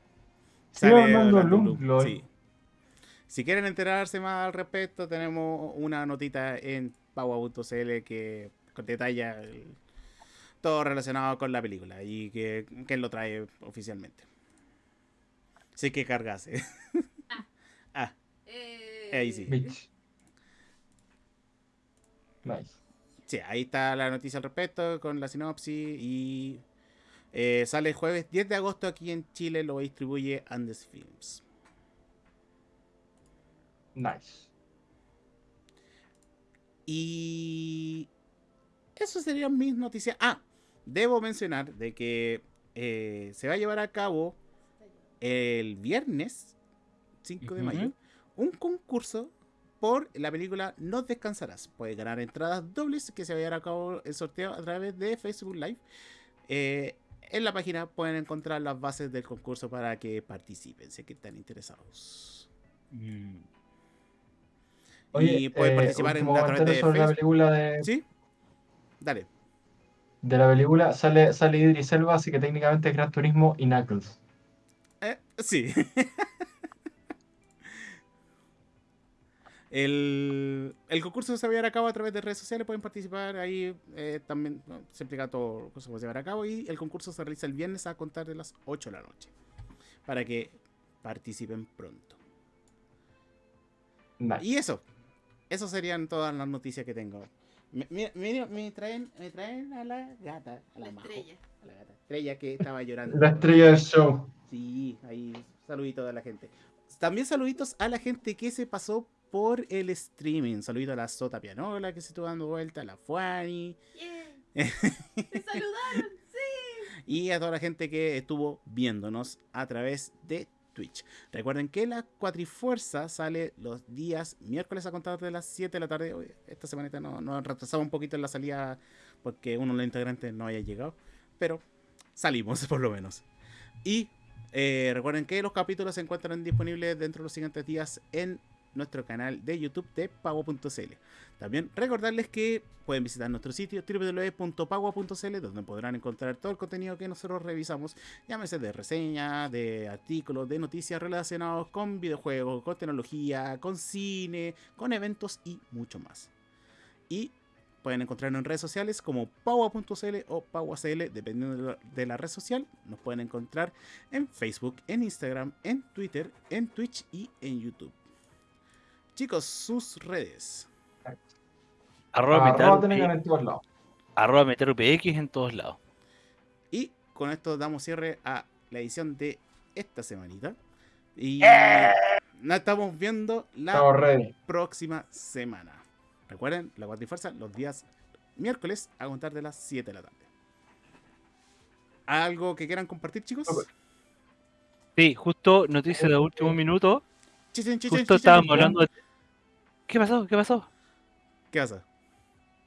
Sale Orlando Bloom, Bloom, sí. Si quieren enterarse más al respecto, tenemos una notita en paua.cl que detalla el- todo relacionado con la película y que, que lo trae oficialmente. Sí que cargase. Ahí sí. Bitch. Nice. sí, ahí está la noticia al respecto con la sinopsis y eh, sale el jueves 10 de agosto aquí en Chile, lo distribuye Andes Films. Nice. Y eso serían mis noticias. Ah, debo mencionar de que eh, se va a llevar a cabo el viernes 5 de mayo un concurso por la película No Descansarás. Puedes ganar entradas dobles que se va a llevar a cabo el sorteo a través de Facebook Live. Eh, en la página pueden encontrar las bases del concurso para que participen, sé que están interesados. mm, y pueden eh, participar en, a través de sobre la película de, ¿Sí? Dale. de la película sale, sale Idris Elba, así que técnicamente es Gran Turismo y Knuckles. Eh, sí. el, el concurso se va a llevar a cabo a través de redes sociales, pueden participar ahí eh, también, no, se explica todo cómo se va a llevar a cabo y el concurso se realiza el viernes a contar de las 8 de la noche, para que participen pronto. Nice. Y eso, eso serían todas las noticias que tengo. Me, me- me- me traen, me traen a la gata, a la, La Majo, estrella. a la gata estrella que estaba llorando. La estrella del show. Sí, ahí saluditos a la gente. También saluditos a la gente que se pasó por el streaming. Saludito a la Sota Pianola que se estuvo dando vuelta, a la Fuani ¡Yay! ¡Me saludaron! ¡Sí! y a toda la gente que estuvo viéndonos a través de Twitch. Recuerden que la Cuatrifuerza sale los días miércoles a contar de las 7 de la tarde. Hoy, esta semanita nos no, retrasamos un poquito en la salida porque uno de los integrantes no haya llegado. Pero salimos por lo menos. Y eh, recuerden que los capítulos se encuentran disponibles dentro de los siguientes días en nuestro canal de YouTube de Pago.cl. También recordarles que pueden visitar nuestro sitio www.pagua.cl donde podrán encontrar todo el contenido que nosotros revisamos, llámese de reseñas, de artículos, de noticias relacionados con videojuegos, con tecnología, con cine, con eventos y mucho más. Y pueden encontrarnos en redes sociales como paua.cl o pauacl, dependiendo de la red social. Nos pueden encontrar en Facebook, en Instagram, en Twitter, en Twitch y en YouTube. Chicos, sus redes. Arroba, Arroba metal, en todos lados. arroba metal UPX en todos lados. Y con esto damos cierre a la edición de esta semanita. Y nos estamos viendo la próxima semana. Recuerden, la Cuatrifuerza los días miércoles a contar de las 7 de la tarde. ¿Algo que quieran compartir, chicos? Sí, justo noticia de último minuto. Chichen, chichen, Justo chichen. estábamos hablando de... ¿Qué pasó? ¿Qué pasó? ¿Qué pasa?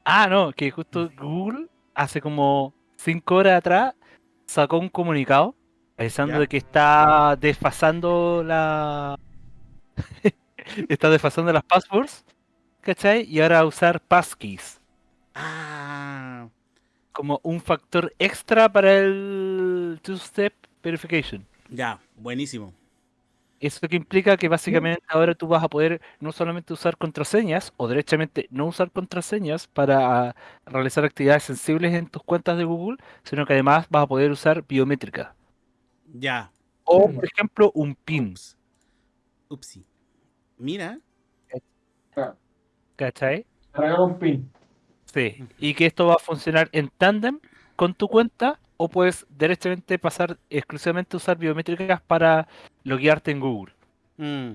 Ah, no, que justo Google hace como 5 horas atrás sacó un comunicado avisando Ya. de que está desfasando la... está desfasando las passwords, ¿cachai? Y ahora usar passkeys Ah, como un factor extra para el two-step verification. ya, buenísimo. Eso que implica que básicamente ahora tú vas a poder no solamente usar contraseñas o derechamente no usar contraseñas para realizar actividades sensibles en tus cuentas de Google, sino que además vas a poder usar biométrica. Ya. O, por ejemplo, un PIN, Ups. Upsi. Mira. ¿cachai? Regalo un pin. Sí. Y que esto va a funcionar en tándem con tu cuenta o puedes derechamente pasar exclusivamente a usar biométricas para loguearte en Google. Mm.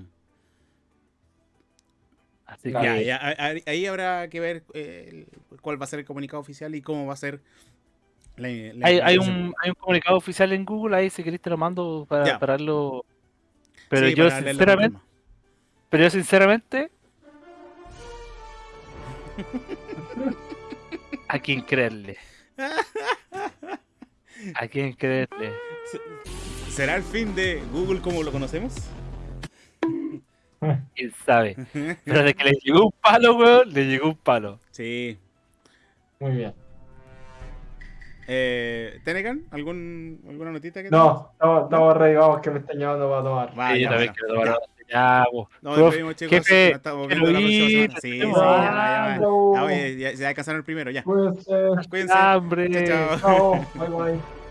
Así Claro. que Ya, ya, a- a- ahí habrá que ver eh, cuál va a ser el comunicado oficial y cómo va a ser la, la hay, un, hay un comunicado oficial en Google, ahí si querés te lo mando para, Ya. para verlo. Pero Sí, yo para sinceramente, pero yo sinceramente ¿A quién creerle? ¿A quién creerle? Se- ¿Será el fin de Google como lo conocemos? ¿Quién sabe? Pero de que le llegó un palo, weón, le llegó un palo. Sí. Muy bien. Eh, ¿Tenecan? ¿Algún, ¿Alguna notita que No, estamos, estamos ready, vamos, que me están llamando para tomar. Vaya, Sí, yo también quiero tomar ya. Prof, despedimos, chicos. jefe, Nos estamos viendo quiero la próxima semana. Sí, sí, tenemos ya, ya, ya. el primero, ya. Cuídense. Cuídense. hambre. Chao, chao. Chao, bye bye.